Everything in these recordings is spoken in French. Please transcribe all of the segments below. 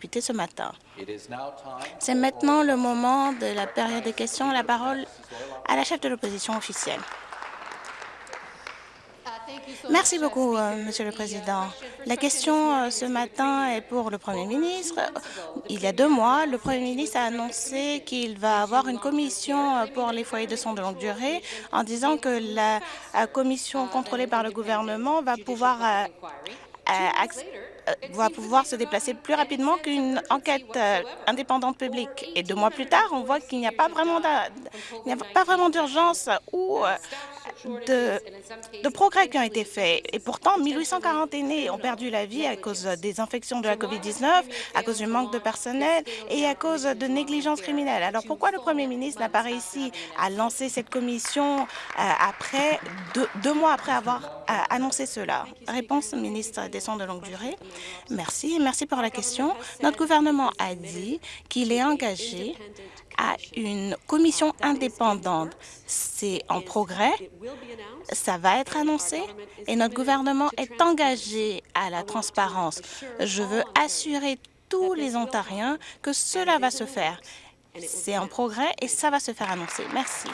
députés ce matin. C'est maintenant le moment de la période des questions. La parole à la chef de l'opposition officielle. Merci beaucoup, euh, Monsieur le Président. La question euh, ce matin est pour le Premier ministre. Il y a deux mois, le Premier ministre a annoncé qu'il va avoir une commission euh, pour les foyers de soins de longue durée en disant que la commission contrôlée par le gouvernement va pouvoir va pouvoir se déplacer plus rapidement qu'une enquête indépendante publique. Et deux mois plus tard, on voit qu'il n'y a pas vraiment d'urgence ou de, progrès qui ont été faits. Et pourtant, 1840 aînés ont perdu la vie à cause des infections de la COVID-19, à cause du manque de personnel et à cause de négligence criminelle. Alors pourquoi le Premier ministre n'a pas réussi à lancer cette commission euh, après deux, mois après avoir euh, annoncé cela? Réponse ministre des Soins de longue durée. Merci. Merci pour la question. Notre gouvernement a dit qu'il est engagé à une commission indépendante. C'est en progrès, ça va être annoncé et notre gouvernement est engagé à la transparence. Je veux assurer tous les Ontariens que cela va se faire. C'est en progrès et ça va se faire annoncer. Merci.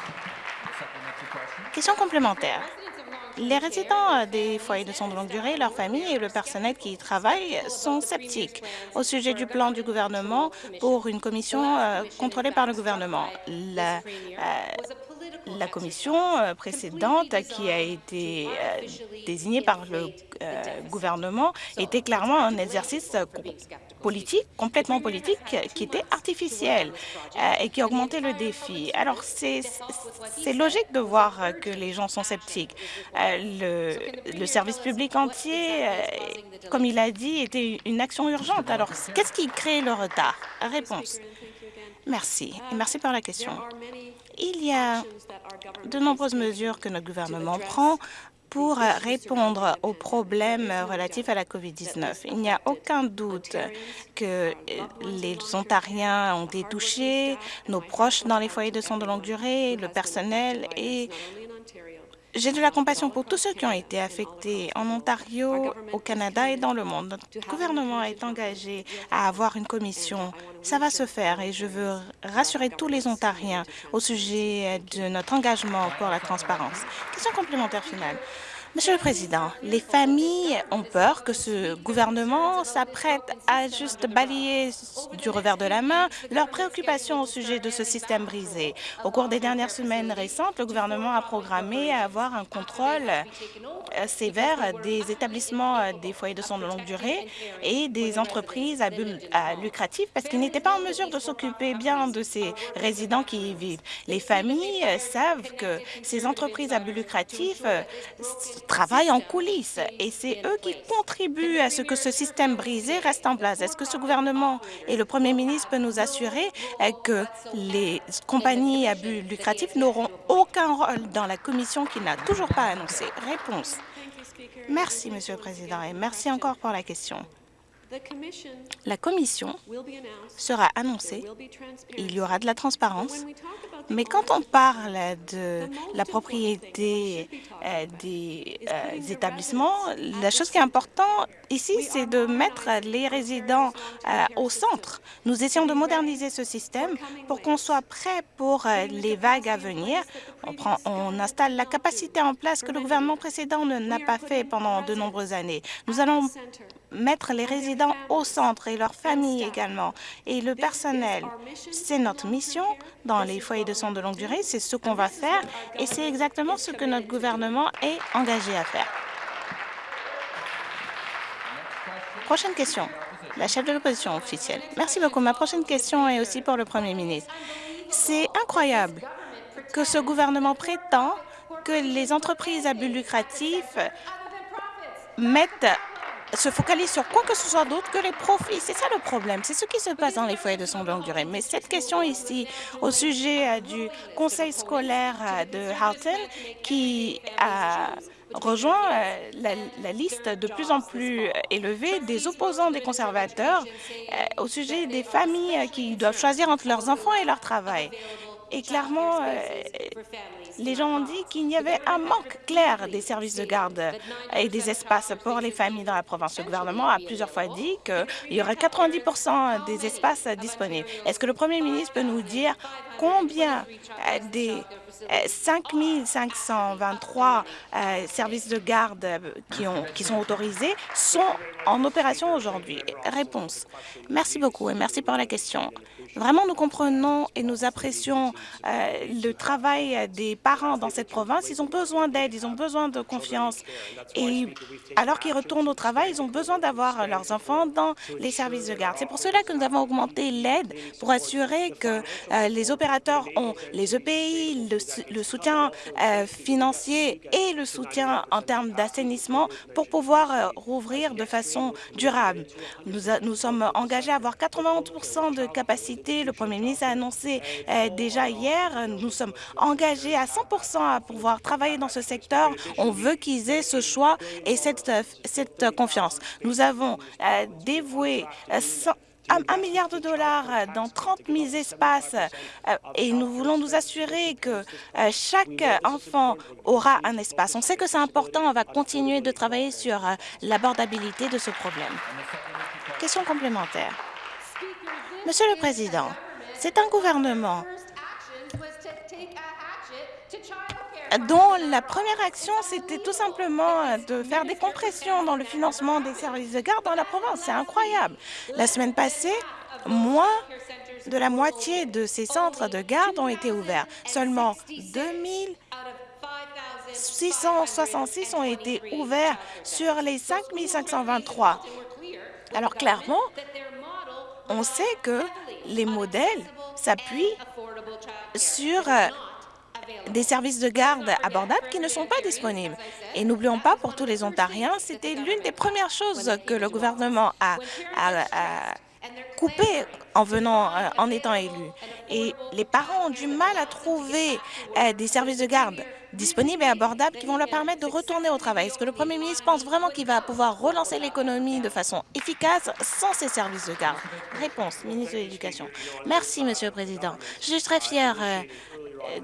Question complémentaire. Les résidents euh, des foyers de soins de longue durée, leurs familles et le personnel qui y travaille sont sceptiques au sujet du plan du gouvernement pour une commission euh, contrôlée par le gouvernement. Euh, la commission précédente qui a été désignée par le gouvernement était clairement un exercice politique, complètement politique, qui était artificielle euh, et qui augmentait le défi. Alors, c'est logique de voir que les gens sont sceptiques. Euh, le, le, service public entier, euh, comme il a dit, était une action urgente. Alors, qu'est-ce qui crée le retard? Réponse. Merci. Merci pour la question. Il y a de nombreuses mesures que notre gouvernement prend pour répondre aux problèmes relatifs à la COVID-19. Il n'y a aucun doute que les Ontariens ont été touchés, nos proches dans les foyers de soins de longue durée, le personnel et j'ai de la compassion pour tous ceux qui ont été affectés en Ontario, au Canada et dans le monde. Notre gouvernement est engagé à avoir une commission. Ça va se faire et je veux rassurer tous les Ontariens au sujet de notre engagement pour la transparence. Question complémentaire finale. Monsieur le Président, les familles ont peur que ce gouvernement s'apprête à juste balayer du revers de la main leurs préoccupations au sujet de ce système brisé. Au cours des dernières semaines récentes, le gouvernement a programmé à avoir un contrôle euh, sévère des établissements euh, des foyers de soins de longue durée et des entreprises à but lucratif parce qu'ils n'étaient pas en mesure de s'occuper bien de ces résidents qui y vivent. Les familles euh, savent que ces entreprises à but lucratif travaillent en coulisses et c'est eux qui contribuent à ce que ce système brisé reste en place. Est-ce que ce gouvernement et le premier ministre peuvent nous assurer euh, que les compagnies à but lucratif n'auront aucun rôle dans la commission qui n'a toujours pas annoncé? Réponse. Merci, Monsieur le Président, et merci encore pour la question. La commission sera annoncée, il y aura de la transparence, mais quand on parle de la propriété euh, des euh, établissements, la chose qui est importante ici, c'est de mettre les résidents euh, au centre. Nous essayons de moderniser ce système pour qu'on soit prêt pour les vagues à venir. On, prend, on installe la capacité en place que le gouvernement précédent n'a pas fait pendant de nombreuses années. Nous allons mettre les résidents au centre et leurs familles également, et le personnel. C'est notre mission dans les foyers de soins de longue durée, c'est ce qu'on va faire, et c'est exactement ce que notre gouvernement est engagé à faire. Prochaine question. La chef de l'opposition officielle. Merci beaucoup. Ma prochaine question est aussi pour le Premier ministre. C'est incroyable que ce gouvernement prétend que les entreprises à but lucratif mettent se focalise sur quoi que ce soit d'autre que les profits. C'est ça le problème. C'est ce qui se passe dans les foyers de soins de longue durée. Mais cette question ici, au sujet euh, du conseil scolaire euh, de Halton, qui a rejoint euh, la, liste de plus en plus élevée des opposants des conservateurs au sujet des familles qui doivent choisir entre leurs enfants et leur travail. Et clairement, euh, les gens ont dit qu'il y avait un manque clair des services de garde et des espaces pour les familles dans la province. Le gouvernement a plusieurs fois dit qu'il y aurait 90% des espaces disponibles. Est-ce que le premier ministre peut nous dire combien des 5 523 euh, services de garde euh, qui, ont, qui sont autorisés sont en opération aujourd'hui. Réponse. Merci beaucoup et merci pour la question. Vraiment, nous comprenons et nous apprécions euh, le travail des parents dans cette province. Ils ont besoin d'aide, ils ont besoin de confiance. Et alors qu'ils retournent au travail, ils ont besoin d'avoir leurs enfants dans les services de garde. C'est pour cela que nous avons augmenté l'aide pour assurer que euh, les opérateurs ont les EPI, le, soutien euh, financier et le soutien en termes d'assainissement pour pouvoir rouvrir de façon durable. Nous, nous sommes engagés à avoir 91 de capacité le Premier ministre a annoncé euh, déjà hier, nous sommes engagés à 100 à pouvoir travailler dans ce secteur. On veut qu'ils aient ce choix et cette, cette confiance. Nous avons euh, dévoué euh, un, milliard de dollars dans 30 000 espaces et nous voulons nous assurer que chaque enfant aura un espace. On sait que c'est important, on va continuer de travailler sur l'abordabilité de ce problème. Question complémentaire. Monsieur le Président, c'est un gouvernement dont la première action, c'était tout simplement de faire des compressions dans le financement des services de garde dans la province. C'est incroyable. La semaine passée, moins de la moitié de ces centres de garde ont été ouverts. Seulement 2666 ont été ouverts sur les 5523. Alors clairement, on sait que les modèles s'appuient sur euh, des services de garde abordables qui ne sont pas disponibles. Et n'oublions pas, pour tous les Ontariens, c'était l'une des premières choses que le gouvernement a, coupé en venant, euh, en étant élu. Et les parents ont du mal à trouver euh, des services de garde disponibles et abordables qui vont leur permettre de retourner au travail. Est-ce que le premier ministre pense vraiment qu'il va pouvoir relancer l'économie de façon efficace sans ces services de garde? Réponse, ministre de l'Éducation. Merci, Monsieur le Président. Je suis très fière euh,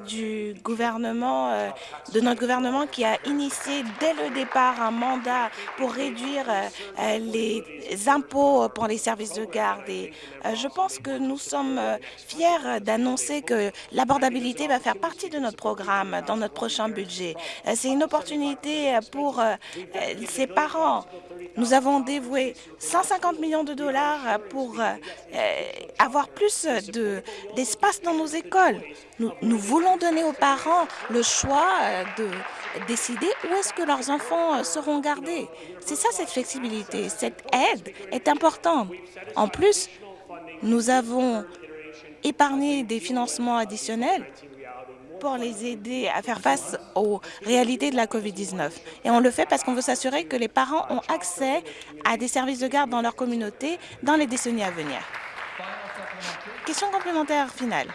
du gouvernement, euh, de notre gouvernement qui a initié dès le départ un mandat pour réduire euh, les impôts pour les services de garde. Et je pense que nous sommes fiers d'annoncer que l'abordabilité va faire partie de notre programme dans notre prochain budget. C'est une opportunité pour ces parents. Nous avons dévoué 150 millions de dollars pour avoir plus d'espace dans nos écoles. Nous, nous voulons donner aux parents le choix euh, de décider où est-ce que leurs enfants euh, seront gardés. C'est ça, cette flexibilité. Cette aide est importante. En plus, nous avons épargné des financements additionnels pour les aider à faire face aux réalités de la COVID-19. Et on le fait parce qu'on veut s'assurer que les parents ont accès à des services de garde dans leur communauté dans les décennies à venir. Question complémentaire finale.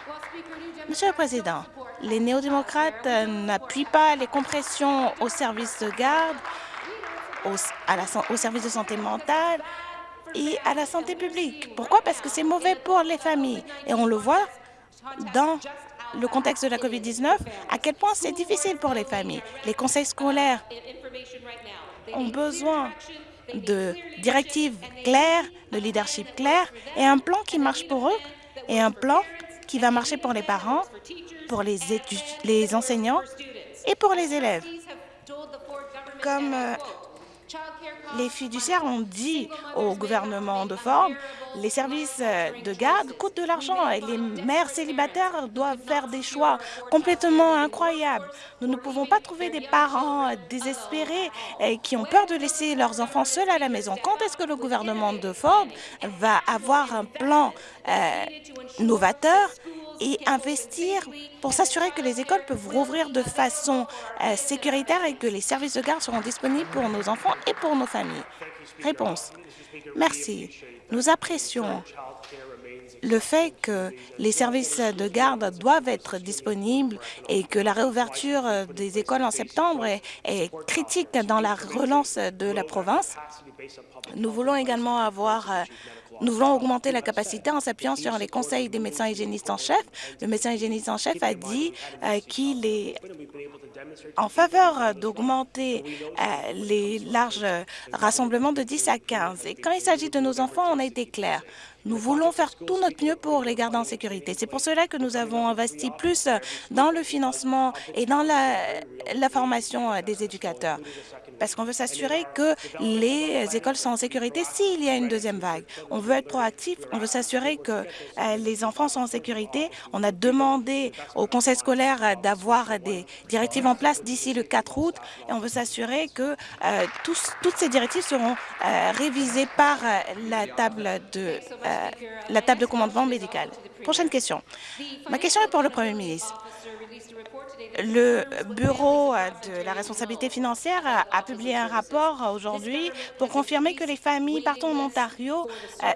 Monsieur le Président, les néo-démocrates n'appuient pas les compressions aux services de garde, au service de santé mentale et à la santé publique. Pourquoi? Parce que c'est mauvais pour les familles. Et on le voit dans le contexte de la COVID-19, à quel point c'est difficile pour les familles. Les conseils scolaires ont besoin de directives claires, de leadership clair et un plan qui marche pour eux et un plan qui va marcher pour les parents, pour les, les enseignants et pour les élèves. Comme euh, les fiduciaires ont dit au gouvernement de Ford, les services euh, de garde coûtent de l'argent et les mères célibataires doivent faire des choix complètement incroyables. Nous ne pouvons pas trouver des parents désespérés qui ont peur de laisser leurs enfants seuls à la maison. Quand est-ce que le gouvernement de Ford va avoir un plan euh, novateur? Et investir pour s'assurer que les écoles peuvent rouvrir de façon euh, sécuritaire et que les services de garde seront disponibles pour nos enfants et pour nos familles. Réponse. Merci. Nous apprécions le fait que les services de garde doivent être disponibles et que la réouverture des écoles en septembre est, critique dans la relance de la province. Nous voulons également avoir euh, Nous voulons augmenter la capacité en s'appuyant sur les conseils des médecins hygiénistes en chef. Le médecin hygiéniste en chef a dit euh, qu'il est en faveur d'augmenter euh, les larges rassemblements de 10 à 15. Et quand il s'agit de nos enfants, on a été clair. Nous voulons faire tout notre mieux pour les garder en sécurité. C'est pour cela que nous avons investi plus dans le financement et dans la, la formation des éducateurs parce qu'on veut s'assurer que les écoles sont en sécurité s'il y a une deuxième vague. On veut être proactif, on veut s'assurer que euh, les enfants sont en sécurité. On a demandé au conseil scolaire d'avoir des directives en place d'ici le 4 août et on veut s'assurer que euh, toutes ces directives seront euh, révisées par la table de la table de commandement médical. Prochaine question. Ma question est pour le Premier ministre. Le Bureau de la responsabilité financière a publié un rapport aujourd'hui pour confirmer que les familles partout en Ontario euh,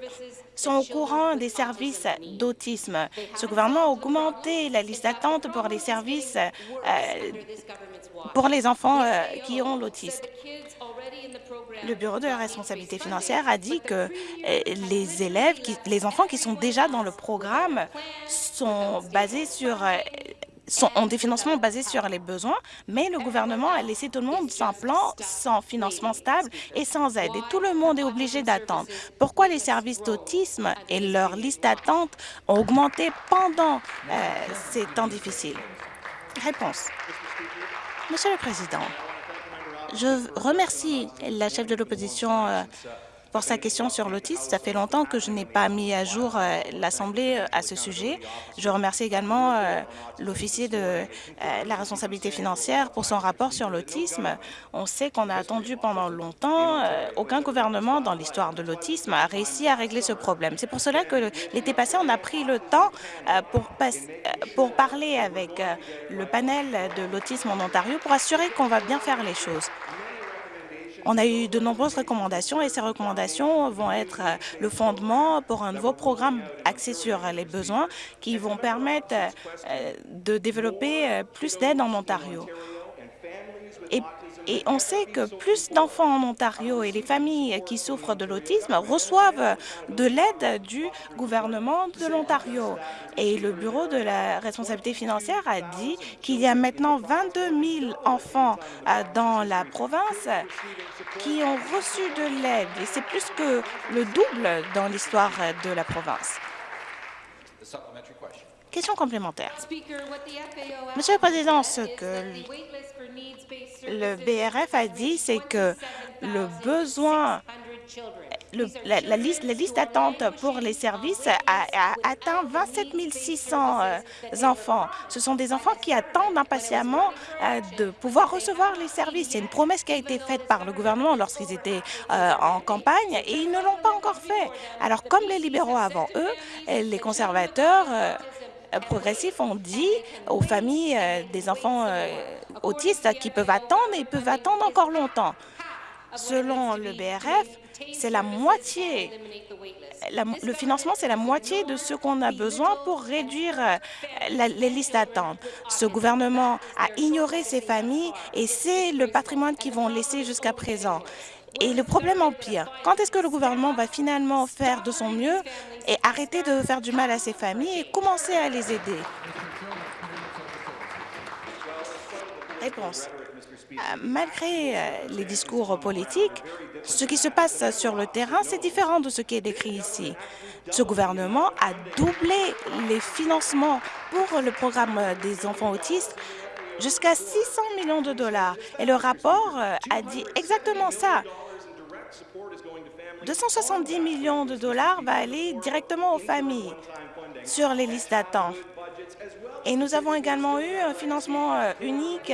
sont au courant des services d'autisme. Ce gouvernement a augmenté la liste d'attente pour les services euh, pour les enfants euh, qui ont l'autisme. Le Bureau de la responsabilité financière a dit que les élèves, les enfants qui sont déjà dans le programme sont basés sur ont des financements basés sur les besoins, mais le gouvernement a laissé tout le monde sans plan, sans financement stable et sans aide. Et tout le monde est obligé d'attendre. Pourquoi les services d'autisme et leur liste d'attente ont augmenté pendant euh, ces temps difficiles? Réponse. Monsieur le Président, je remercie la chef de l'opposition euh, pour sa question sur l'autisme. Ça fait longtemps que je n'ai pas mis à jour euh, l'Assemblée euh, à ce sujet. Je remercie également euh, l'officier de la responsabilité financière pour son rapport sur l'autisme. On sait qu'on a attendu pendant longtemps. aucun gouvernement dans l'histoire de l'autisme a réussi à régler ce problème. C'est pour cela que l'été passé, on a pris le temps pour, pour parler avec le panel de l'autisme en Ontario pour assurer qu'on va bien faire les choses. On a eu de nombreuses recommandations et ces recommandations vont être euh, le fondement pour un nouveau programme axé sur les besoins qui vont permettre euh, de développer euh, plus d'aide en Ontario. Et et on sait que plus d'enfants en Ontario et les familles qui souffrent de l'autisme reçoivent de l'aide du gouvernement de l'Ontario. Et le Bureau de la responsabilité financière a dit qu'il y a maintenant 22 000 enfants dans la province qui ont reçu de l'aide. Et c'est plus que le double dans l'histoire de la province. Question complémentaire. Monsieur le Président, ce que le BRF a dit, c'est que le besoin la, liste, la liste d'attente pour les services a, atteint 27 600 euh, enfants. Ce sont des enfants qui attendent impatiemment euh, de pouvoir recevoir les services. C'est une promesse qui a été faite par le gouvernement lorsqu'ils étaient euh, en campagne et ils ne l'ont pas encore fait. Alors, comme les libéraux avant eux, les conservateurs progressifs ont dit aux familles des enfants autistes qui peuvent attendre et peuvent attendre encore longtemps. Selon le BRF, c'est la moitié, le financement, c'est la moitié de ce qu'on a besoin pour réduire euh, les listes d'attente. Ce gouvernement a ignoré ces familles et c'est le patrimoine qu'ils vont laisser jusqu'à présent. Et le problème empire. Quand est-ce que le gouvernement va finalement faire de son mieux et arrêter de faire du mal à ces familles et commencer à les aider? Réponse. Euh, malgré euh, les discours politiques, ce qui se passe sur le terrain, c'est différent de ce qui est décrit ici. Ce gouvernement a doublé les financements pour le programme des enfants autistes jusqu'à 600 millions de dollars. Et le rapport euh, a dit exactement ça. 270 millions de dollars va aller directement aux familles sur les listes d'attente. Et nous avons également eu un financement unique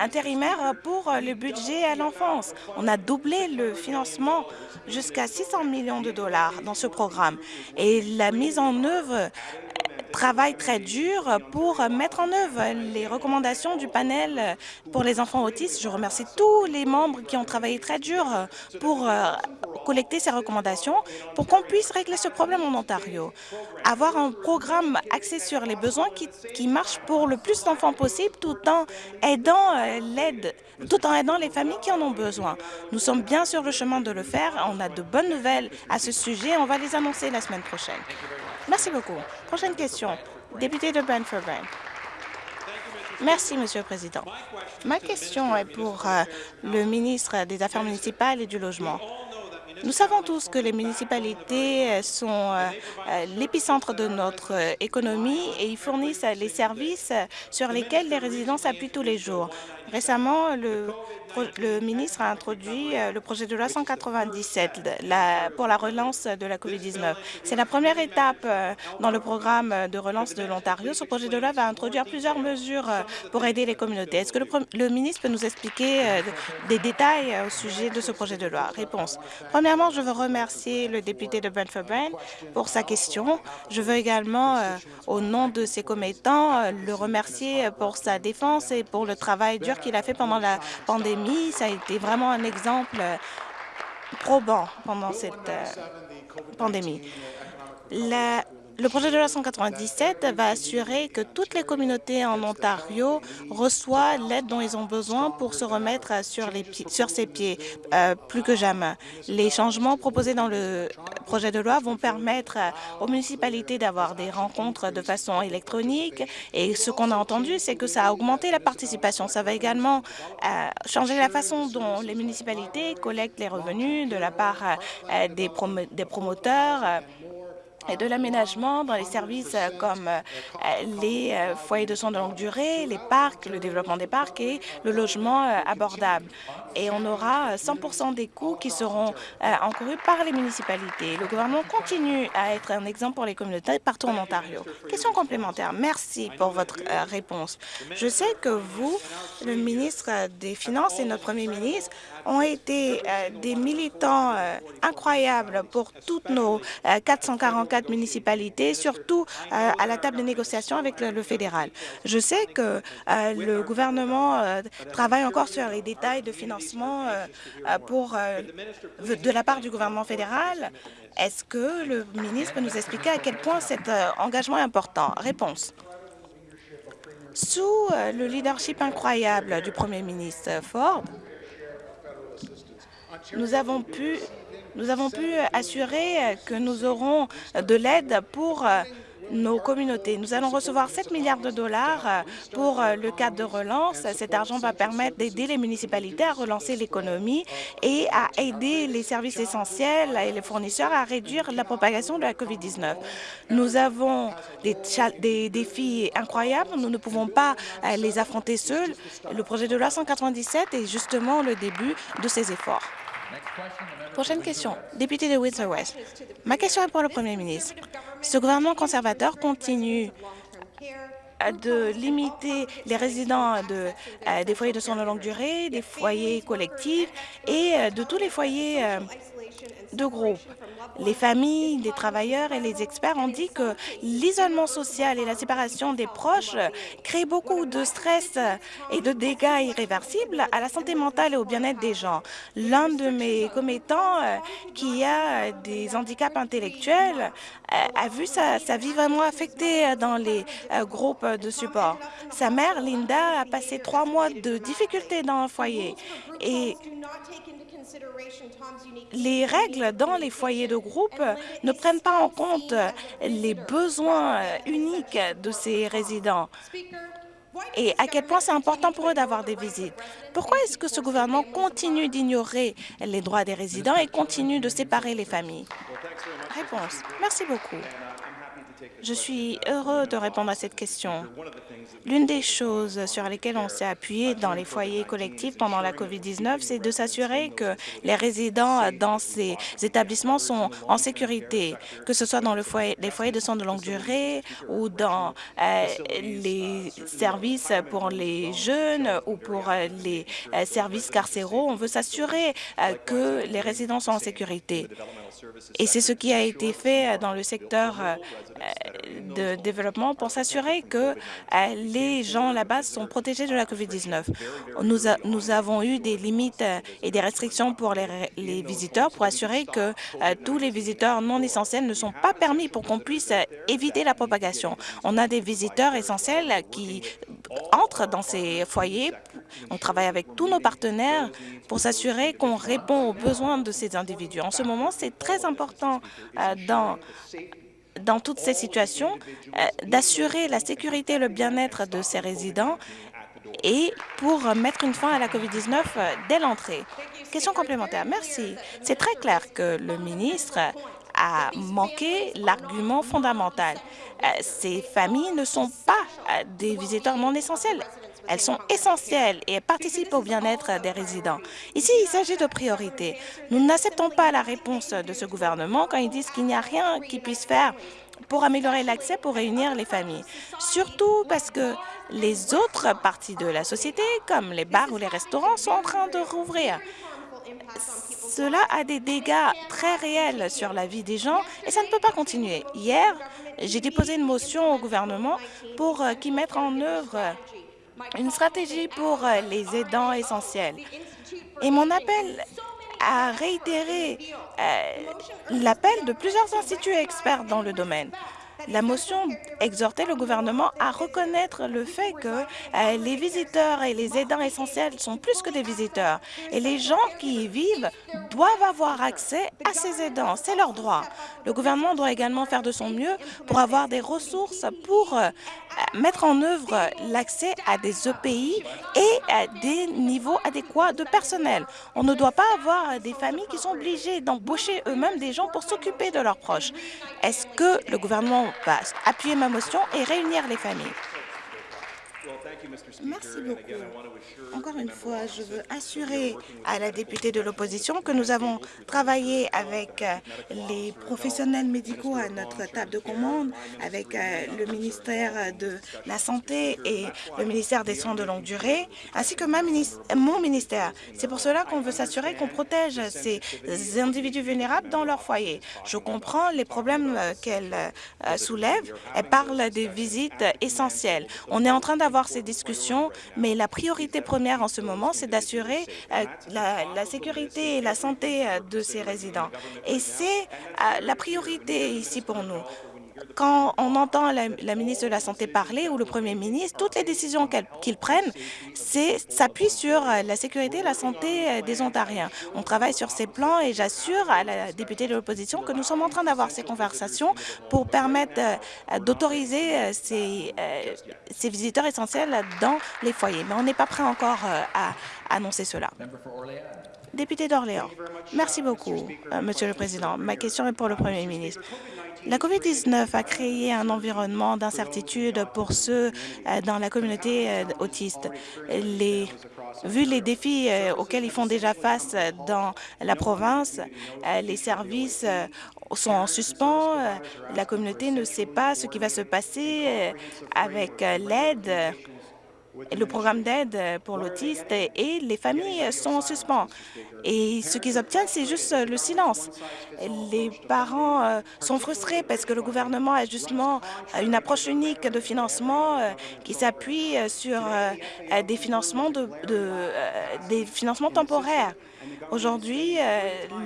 intérimaire pour le budget à l'enfance. On a doublé le financement jusqu'à 600 millions de dollars dans ce programme. Et la mise en œuvre travaille très dur pour mettre en œuvre les recommandations du panel pour les enfants autistes. Je remercie tous les membres qui ont travaillé très dur pour euh, collecter ces recommandations pour qu'on puisse régler ce problème en Ontario. Avoir un programme axé sur les besoins qui, marche pour le plus d'enfants possible euh, tout en aidant les familles qui en ont besoin. Nous sommes bien sur le chemin de le faire. On a de bonnes nouvelles à ce sujet. On va les annoncer la semaine prochaine. Merci beaucoup. Prochaine question. Député de Brantford-Brant. Merci, Monsieur le Président. Ma question est pour euh, le ministre des Affaires municipales et du Logement. Nous savons tous que les municipalités euh, sont euh, l'épicentre de notre économie et ils fournissent les services sur lesquels les résidents s'appuient tous les jours. Récemment, le, ministre a introduit le projet de loi 197 la, pour la relance de la COVID-19. C'est la première étape dans le programme de relance de l'Ontario. Ce projet de loi va introduire plusieurs mesures pour aider les communautés. Est-ce que le, ministre peut nous expliquer des détails au sujet de ce projet de loi? Réponse. Premièrement, je veux remercier le député de Brentford-Brant pour sa question. Je veux également, euh, au nom de ses commettants, euh, le remercier pour sa défense et pour le travail dur qu'il a fait pendant la pandémie. Ça a été vraiment un exemple euh, probant pendant cette euh, pandémie. La le projet de loi 197 va assurer que toutes les communautés en Ontario reçoivent l'aide dont ils ont besoin pour se remettre sur, les sur ses pieds euh, plus que jamais. Les changements proposés dans le projet de loi vont permettre aux municipalités d'avoir des rencontres de façon électronique et ce qu'on a entendu, c'est que ça a augmenté la participation. Ça va également euh, changer la façon dont les municipalités collectent les revenus de la part euh, des, prom des promoteurs de l'aménagement dans les services euh, comme euh, les euh, foyers de soins de longue durée, les parcs, le développement des parcs et le logement abordable. Et on aura 100% des coûts qui seront encourus par les municipalités. Le gouvernement continue à être un exemple pour les communautés partout en Ontario. Question complémentaire. Merci pour votre réponse. Je sais que vous, le ministre des Finances et notre premier ministre, ont été des militants incroyables pour toutes nos 444 municipalités, surtout euh, à la table de négociation avec le, fédéral. Je sais que euh, le gouvernement euh, travaille encore sur les détails de financement de la part du gouvernement fédéral. Est-ce que le ministre peut nous expliquer à quel point cet engagement est important? Réponse. Sous le leadership incroyable du premier ministre Ford, nous avons pu nous avons pu assurer que nous aurons de l'aide pour euh, nos communautés. Nous allons recevoir 7 milliards de dollars euh, pour euh, le cadre de relance. Cet argent va permettre d'aider les municipalités à relancer l'économie et à aider les services essentiels et les fournisseurs à réduire la propagation de la COVID-19. Nous avons des, des, défis incroyables. Nous ne pouvons pas les affronter seuls. Le projet de loi 197 est justement le début de ces efforts. Prochaine question. Député de Windsor-West. Ma question est pour le Premier ministre. Ce gouvernement conservateur continue de limiter les résidents de, euh, des foyers de soins de longue durée, des foyers collectifs et euh, de tous les foyers euh, de groupe. Les familles, les travailleurs et les experts ont dit que l'isolement social et la séparation des proches créent beaucoup de stress et de dégâts irréversibles à la santé mentale et au bien-être des gens. L'un de mes commettants euh, qui a des handicaps intellectuels euh, a vu sa, sa vie vraiment affectée dans les euh, groupes de support. Sa mère, Linda, a passé trois mois de difficultés dans un foyer et les règles dans les foyers de groupe ne prennent pas en compte les besoins uniques de ces résidents et à quel point c'est important pour eux d'avoir des visites? Pourquoi est-ce que ce gouvernement continue d'ignorer les droits des résidents et continue de séparer les familles? Réponse. Merci beaucoup. Je suis heureux de répondre à cette question. L'une des choses sur lesquelles on s'est appuyé dans les foyers collectifs pendant la COVID-19, c'est de s'assurer que les résidents dans ces établissements sont en sécurité, que ce soit dans les foyers de soins de longue durée ou dans euh, les services pour les jeunes ou pour euh, les euh, services carcéraux. On veut s'assurer que les résidents sont en sécurité. Et c'est ce qui a été fait dans le secteur de développement pour s'assurer que les gens là-bas sont protégés de la COVID-19. Nous, avons eu des limites et des restrictions pour les, visiteurs pour assurer que tous les visiteurs non essentiels ne sont pas permis pour qu'on puisse éviter la propagation. On a des visiteurs essentiels qui entrent dans ces foyers. On travaille avec tous nos partenaires pour s'assurer qu'on répond aux besoins de ces individus. En ce moment, c'est très important euh, dans dans toutes ces situations, euh, d'assurer la sécurité et le bien-être de ces résidents et pour mettre une fin à la COVID-19 euh, dès l'entrée. Question complémentaire. Merci. C'est très clair que le ministre a manqué l'argument fondamental. Ces familles ne sont pas des visiteurs non essentiels. Elles sont essentielles et participent au bien-être des résidents. Ici, il s'agit de priorités. Nous n'acceptons pas la réponse de ce gouvernement quand ils disent qu'il n'y a rien qu'ils puissent faire pour améliorer l'accès pour réunir les familles. Surtout parce que les autres parties de la société, comme les bars ou les restaurants, sont en train de rouvrir. Cela a des dégâts très réels sur la vie des gens et ça ne peut pas continuer. Hier, j'ai déposé une motion au gouvernement pour euh, qu'il mette en œuvre une stratégie pour euh, les aidants essentiels. Et mon appel a réitéré euh, l'appel de plusieurs instituts experts dans le domaine. La motion exhortait le gouvernement à reconnaître le fait que euh, les visiteurs et les aidants essentiels sont plus que des visiteurs et les gens qui y vivent doivent avoir accès à ces aidants. C'est leur droit. Le gouvernement doit également faire de son mieux pour avoir des ressources pour euh, mettre en œuvre l'accès à des EPI et à des niveaux adéquats de personnel. On ne doit pas avoir des familles qui sont obligées d'embaucher eux-mêmes des gens pour s'occuper de leurs proches. Est-ce que le gouvernement va appuyer ma motion et réunir les familles? Merci beaucoup. Encore une fois, je veux assurer à la députée de l'opposition que nous avons travaillé avec euh, les professionnels médicaux à notre table de commande, avec euh, le ministère de la Santé et le ministère des Soins de longue durée, ainsi que ma mon ministère. C'est pour cela qu'on veut s'assurer qu'on protège ces individus vulnérables dans leur foyer. Je comprends les problèmes euh, qu'elle soulève. Elle parle des visites essentielles. On est en train d'avoir ces discussions, mais la priorité première en ce moment, c'est d'assurer euh, la, sécurité et la santé euh, de ces résidents. Et c'est euh, la priorité ici pour nous quand on entend la, ministre de la Santé parler ou le premier ministre, toutes les décisions qu'ils prennent s'appuient sur euh, la sécurité et la santé euh, des Ontariens. On travaille sur ces plans et j'assure à la députée de l'opposition que nous sommes en train d'avoir ces conversations pour permettre euh, d'autoriser ces, ces visiteurs essentiels dans les foyers. Mais on n'est pas prêt encore à annoncer cela. Député d'Orléans. Merci beaucoup, Monsieur le Président. Ma question est pour le Premier ministre. La COVID-19 a créé un environnement d'incertitude pour ceux euh, dans la communauté euh, autiste. Vu les défis euh, auxquels ils font déjà face dans la province, les services sont en suspens, la communauté ne sait pas ce qui va se passer avec l'aide le programme d'aide pour l'autiste et les familles sont en suspens. Et ce qu'ils obtiennent, c'est juste le silence. Les parents euh, sont frustrés parce que le gouvernement a justement une approche unique de financement euh, qui s'appuie sur euh, des financements, de, des financements temporaires. Aujourd'hui,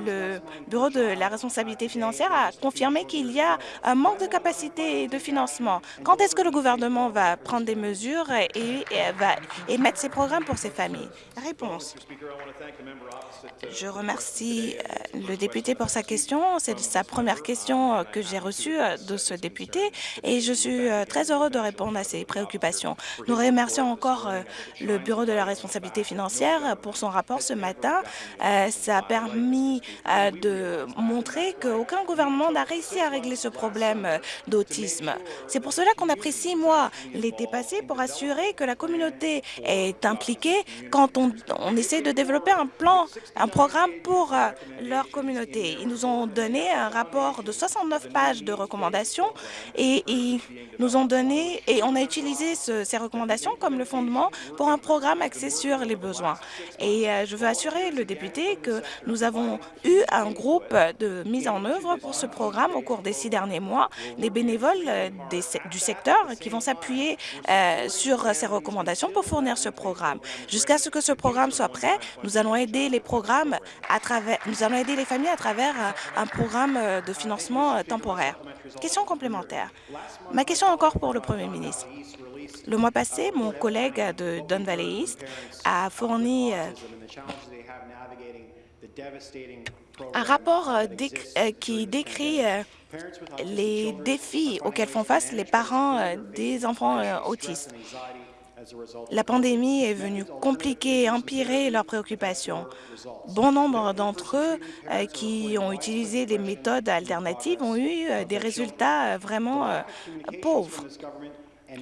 le Bureau de la responsabilité financière a confirmé qu'il y a un manque de capacité et de financement. Quand est-ce que le gouvernement va prendre des mesures et, va émettre ses programmes pour ces familles? Réponse. Je remercie euh, le député pour sa question. C'est sa première question euh, que j'ai reçue euh, de ce député et je suis très heureux de répondre à ses préoccupations. Nous remercions encore le Bureau de la responsabilité financière pour son rapport ce matin. Ça a permis de montrer qu'aucun gouvernement n'a réussi à régler ce problème d'autisme. C'est pour cela qu'on a pris six mois l'été passé pour assurer que la communauté est impliquée quand on, essaie de développer un plan un programme pour euh, leur communauté. Ils nous ont donné un rapport de 69 pages de recommandations et ils nous ont donné et on a utilisé ces recommandations comme le fondement pour un programme axé sur les besoins. Et euh, je veux assurer le député que nous avons eu un groupe de mise en œuvre pour ce programme au cours des six derniers mois, des bénévoles euh, du secteur qui vont s'appuyer euh, sur ces recommandations pour fournir ce programme. Jusqu'à ce que ce programme soit prêt, nous allons aider les familles à travers un programme de financement temporaire. Question complémentaire. Ma question encore pour le Premier ministre. Le mois passé, mon collègue de Don Valley East a fourni euh, un rapport euh, euh, qui décrit les défis auxquels font face les parents des enfants autistes. La pandémie est venue compliquer et empirer leurs préoccupations. Bon nombre d'entre eux qui ont utilisé des méthodes alternatives ont eu des résultats vraiment pauvres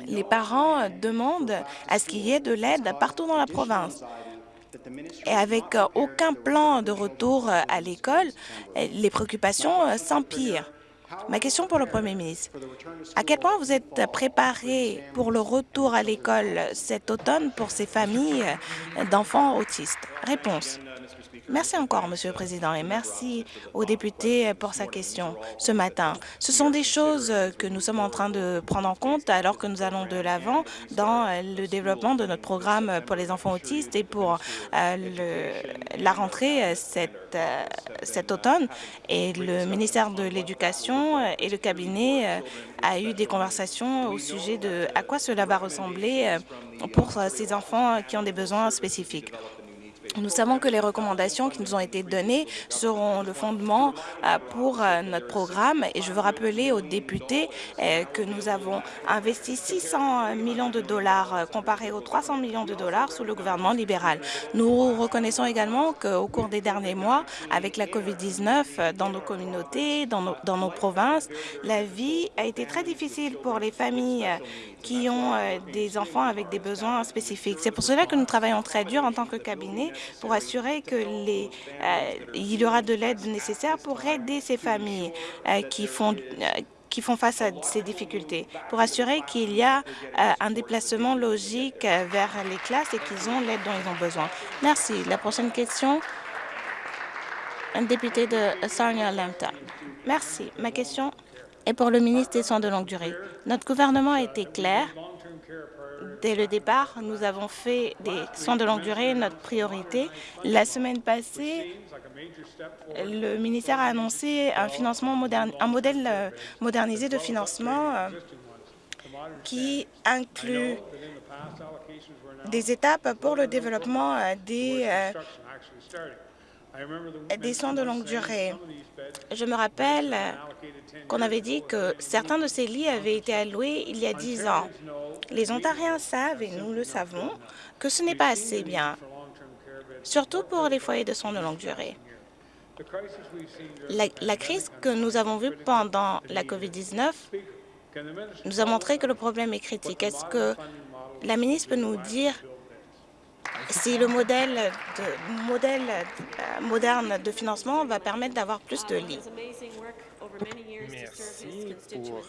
les parents demandent à ce qu'il y ait de l'aide partout dans la province. Et avec euh, aucun plan de retour euh, à l'école, euh, les préoccupations s'empirent. Ma question pour le Premier ministre, à quel point vous êtes préparé pour le retour à l'école cet automne pour ces familles d'enfants autistes? Réponse. Merci encore, Monsieur le Président, et merci aux députés pour sa question ce matin. Ce sont des choses que nous sommes en train de prendre en compte alors que nous allons de l'avant dans le développement de notre programme pour les enfants autistes et pour euh, la rentrée cet, euh, cet automne. Et le ministère de l'Éducation et le cabinet euh, a eu des conversations au sujet de à quoi cela va ressembler pour ces enfants qui ont des besoins spécifiques. Nous savons que les recommandations qui nous ont été données seront le fondement euh, pour euh, notre programme et je veux rappeler aux députés euh, que nous avons investi 600 millions de dollars comparé aux 300 millions de dollars sous le gouvernement libéral. Nous reconnaissons également qu'au cours des derniers mois, avec la COVID-19 dans nos communautés, dans nos, dans nos provinces, la vie a été très difficile pour les familles qui ont des enfants avec des besoins spécifiques. C'est pour cela que nous travaillons très dur en tant que cabinet pour assurer que euh, y aura de l'aide nécessaire pour aider ces familles euh, qui font euh, qui font face à ces difficultés, pour assurer qu'il y a un déplacement logique vers les classes et qu'ils ont l'aide dont ils ont besoin. Merci. La prochaine question, un député de Sarnia Lambton. Merci. Ma question est pour le ministre des Soins de longue durée. Notre gouvernement a été clair Dès le départ, nous avons fait des soins de longue durée notre priorité. La semaine passée, le ministère a annoncé un, financement un modèle euh, modernisé de financement euh, qui inclut des étapes pour le développement euh, des des soins de longue durée. Je me rappelle qu'on avait dit que certains de ces lits avaient été alloués il y a dix ans. Les Ontariens savent, et nous le savons, que ce n'est pas assez bien, surtout pour les foyers de soins de longue durée. La, la crise que nous avons vue pendant la COVID-19 nous a montré que le problème est critique. Est-ce que la ministre peut nous dire si le modèle, de, modèle euh, moderne de financement va permettre d'avoir plus de lits. Merci pour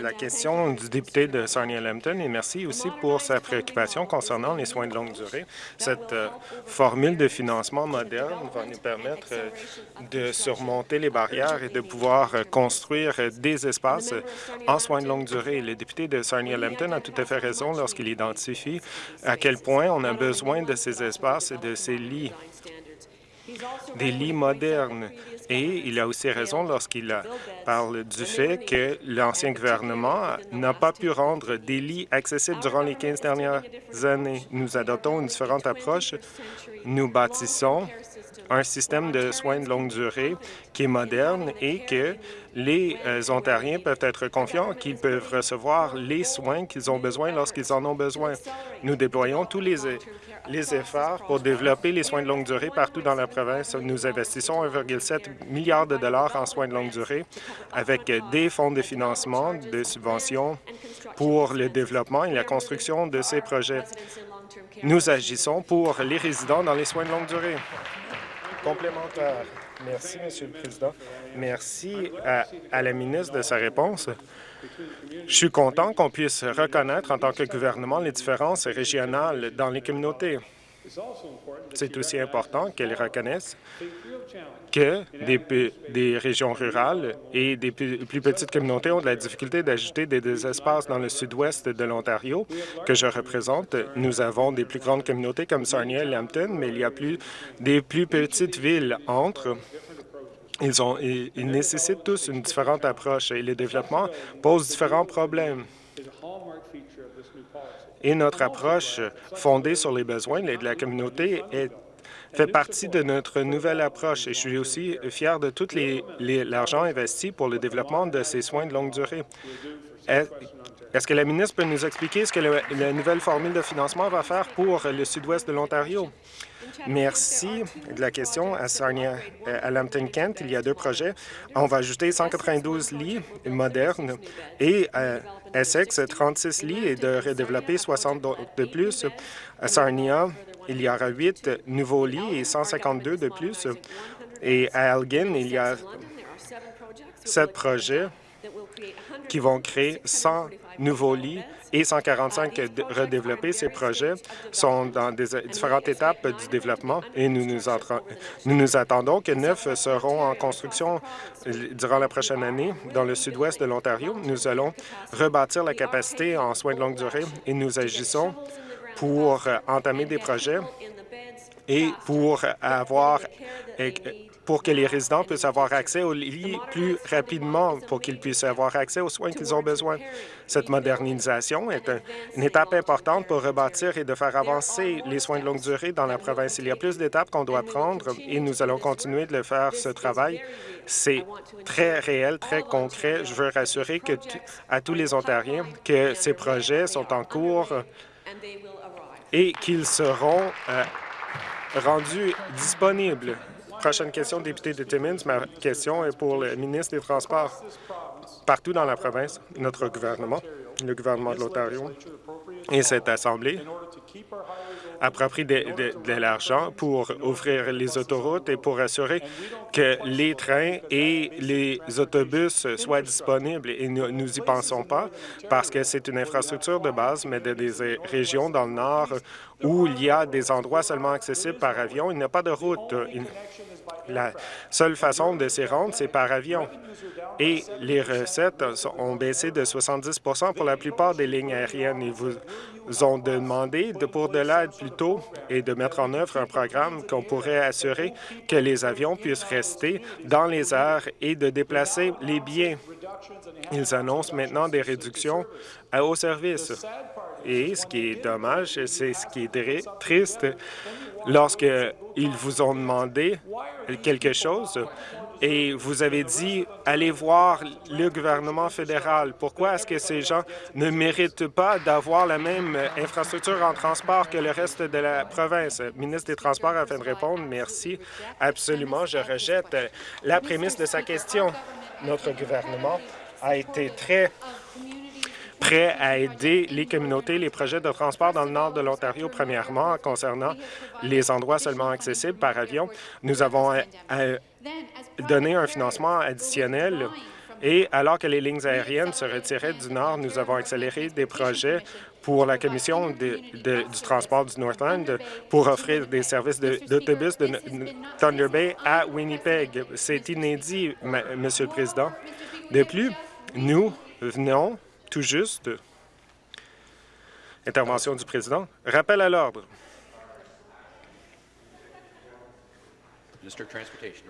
la question du député de Sarnia-Lambton et merci aussi pour sa préoccupation concernant les soins de longue durée. Cette euh, formule de financement moderne va nous permettre euh, de surmonter les barrières et de pouvoir euh, construire des espaces en soins de longue durée. Le député de Sarnia-Lambton a tout à fait raison lorsqu'il identifie à quel point on a besoin de ces espaces et de ces lits des lits modernes. Et il a aussi raison lorsqu'il parle du fait que l'ancien gouvernement n'a pas pu rendre des lits accessibles durant les 15 dernières années. Nous adoptons une différente approche. Nous bâtissons un système de soins de longue durée qui est moderne et que les euh, Ontariens peuvent être confiants qu'ils peuvent recevoir les soins qu'ils ont besoin lorsqu'ils en ont besoin. Nous déployons tous les, les efforts pour développer les soins de longue durée partout dans la province. Nous investissons 1,7 milliard de dollars en soins de longue durée avec des fonds de financement, des subventions pour le développement et la construction de ces projets. Nous agissons pour les résidents dans les soins de longue durée. Merci, Monsieur le Président. Merci à, la ministre de sa réponse. Je suis content qu'on puisse reconnaître en tant que gouvernement les différences régionales dans les communautés. C'est aussi important qu'elles reconnaissent que des, régions rurales et des plus petites communautés ont de la difficulté d'ajouter des, espaces dans le sud-ouest de l'Ontario que je représente. Nous avons des plus grandes communautés comme Sarnia et Lambton, mais il y a plus des plus petites villes entre ils, ont, ils, nécessitent tous une différente approche et le développement pose différents problèmes. Et notre approche fondée sur les besoins de la communauté fait partie de notre nouvelle approche et je suis aussi fier de tout l'argent investi pour le développement de ces soins de longue durée. Est-ce que la ministre peut nous expliquer ce que la nouvelle formule de financement va faire pour le sud-ouest de l'Ontario? Merci de la question. À Sarnia, à Lambton-Kent, il y a deux projets. On va ajouter 192 lits modernes et à Essex, 36 lits et de redévelopper 60 de plus. À Sarnia, il y aura 8 nouveaux lits et 152 de plus. Et à Elgin, il y a sept projets qui vont créer 100 nouveaux lits et 145 redéveloppés. Ces projets sont dans différentes étapes du développement et nous nous, nous nous attendons que neuf seront en construction durant la prochaine année dans le sud-ouest de l'Ontario. Nous allons rebâtir la capacité en soins de longue durée et nous agissons pour entamer des projets et pour avoir pour que les résidents puissent avoir accès aux lits plus rapidement, pour qu'ils puissent avoir accès aux soins qu'ils ont besoin. Cette modernisation est une étape importante pour rebâtir et de faire avancer les soins de longue durée dans la province. Il y a plus d'étapes qu'on doit prendre et nous allons continuer de le faire, ce travail. C'est très réel, très concret. Je veux rassurer à tous les Ontariens que ces projets sont en cours et qu'ils seront euh, rendus disponibles Prochaine question, député de Timmins. Ma question est pour le ministre des Transports. Partout dans la province, notre gouvernement, le gouvernement de l'Ontario et cette Assemblée approprient de, de, l'argent pour ouvrir les autoroutes et pour assurer que les trains et les autobus soient disponibles. Et nous n'y pensons pas parce que c'est une infrastructure de base, mais de des régions dans le nord où il y a des endroits seulement accessibles par avion. Il n'y a pas de route. La seule façon de s'y rendre, c'est par avion. Et les recettes ont baissé de 70% pour la plupart des lignes aériennes. Ils vous ont demandé de, pour de l'aide plus tôt et de mettre en œuvre un programme qu'on pourrait assurer que les avions puissent rester dans les airs et de déplacer les biens. Ils annoncent maintenant des réductions haut service. Et ce qui est dommage, c'est ce qui est triste, lorsqu'ils vous ont demandé quelque chose et vous avez dit « Allez voir le gouvernement fédéral ». Pourquoi est-ce que ces gens ne méritent pas d'avoir la même infrastructure en transport que le reste de la province? ministre des Transports, afin de répondre, merci. Absolument, je rejette la prémisse de sa question. Notre gouvernement a été très prêt à aider les communautés, les projets de transport dans le nord de l'Ontario, premièrement, concernant les endroits seulement accessibles par avion. Nous avons euh, euh, donné un financement additionnel et alors que les lignes aériennes se retiraient du Nord, nous avons accéléré des projets pour la Commission du transport du Northland pour offrir des services d'autobus de, Thunder Bay à Winnipeg. C'est inédit, Monsieur le Président. De plus, nous venons tout juste. Intervention du président. Rappel à l'ordre.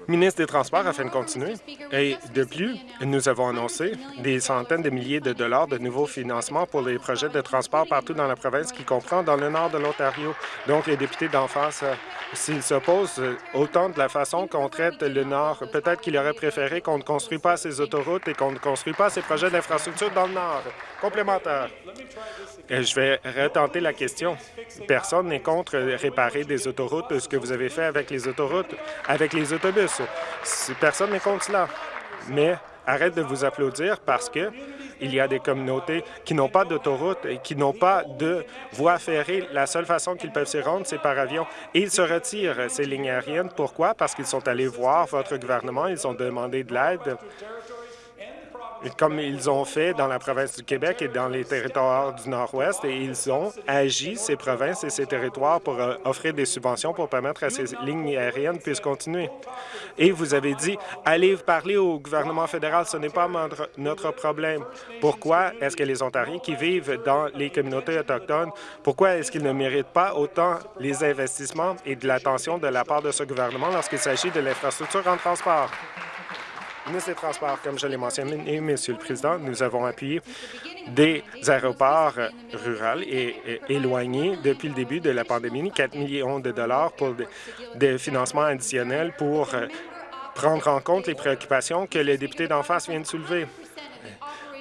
Ministre des Transports, afin de continuer. Et de plus, nous avons annoncé des centaines de milliers de dollars de nouveaux financements pour les projets de transport partout dans la province, qui comprend dans le nord de l'Ontario. Donc, les députés d'en face s'il s'oppose autant de la façon qu'on traite le Nord, peut-être qu'il aurait préféré qu'on ne construise pas ces autoroutes et qu'on ne construit pas ces projets d'infrastructure dans le Nord. Complémentaire. Je vais retenter la question. Personne n'est contre réparer des autoroutes, ce que vous avez fait avec les autoroutes, avec les autobus. Personne n'est contre cela. Mais arrête de vous applaudir parce que il y a des communautés qui n'ont pas d'autoroute et qui n'ont pas de voie ferrée. La seule façon qu'ils peuvent s'y rendre, c'est par avion. Et ils se retirent, ces lignes aériennes. Pourquoi? Parce qu'ils sont allés voir votre gouvernement, ils ont demandé de l'aide comme ils ont fait dans la province du Québec et dans les territoires du Nord-Ouest, et ils ont agi, ces provinces et ces territoires, pour euh, offrir des subventions pour permettre à ces lignes aériennes puissent continuer. Et vous avez dit, allez parler au gouvernement fédéral, ce n'est pas notre problème. Pourquoi est-ce que les Ontariens qui vivent dans les communautés autochtones, pourquoi est-ce qu'ils ne méritent pas autant les investissements et de l'attention de la part de ce gouvernement lorsqu'il s'agit de l'infrastructure en transport? Ministre des Transports, comme je l'ai mentionné, Monsieur le Président, nous avons appuyé des aéroports ruraux et, éloignés depuis le début de la pandémie, 4 millions de dollars pour des financements additionnels pour euh, prendre en compte les préoccupations que le député d'en face vient de soulever.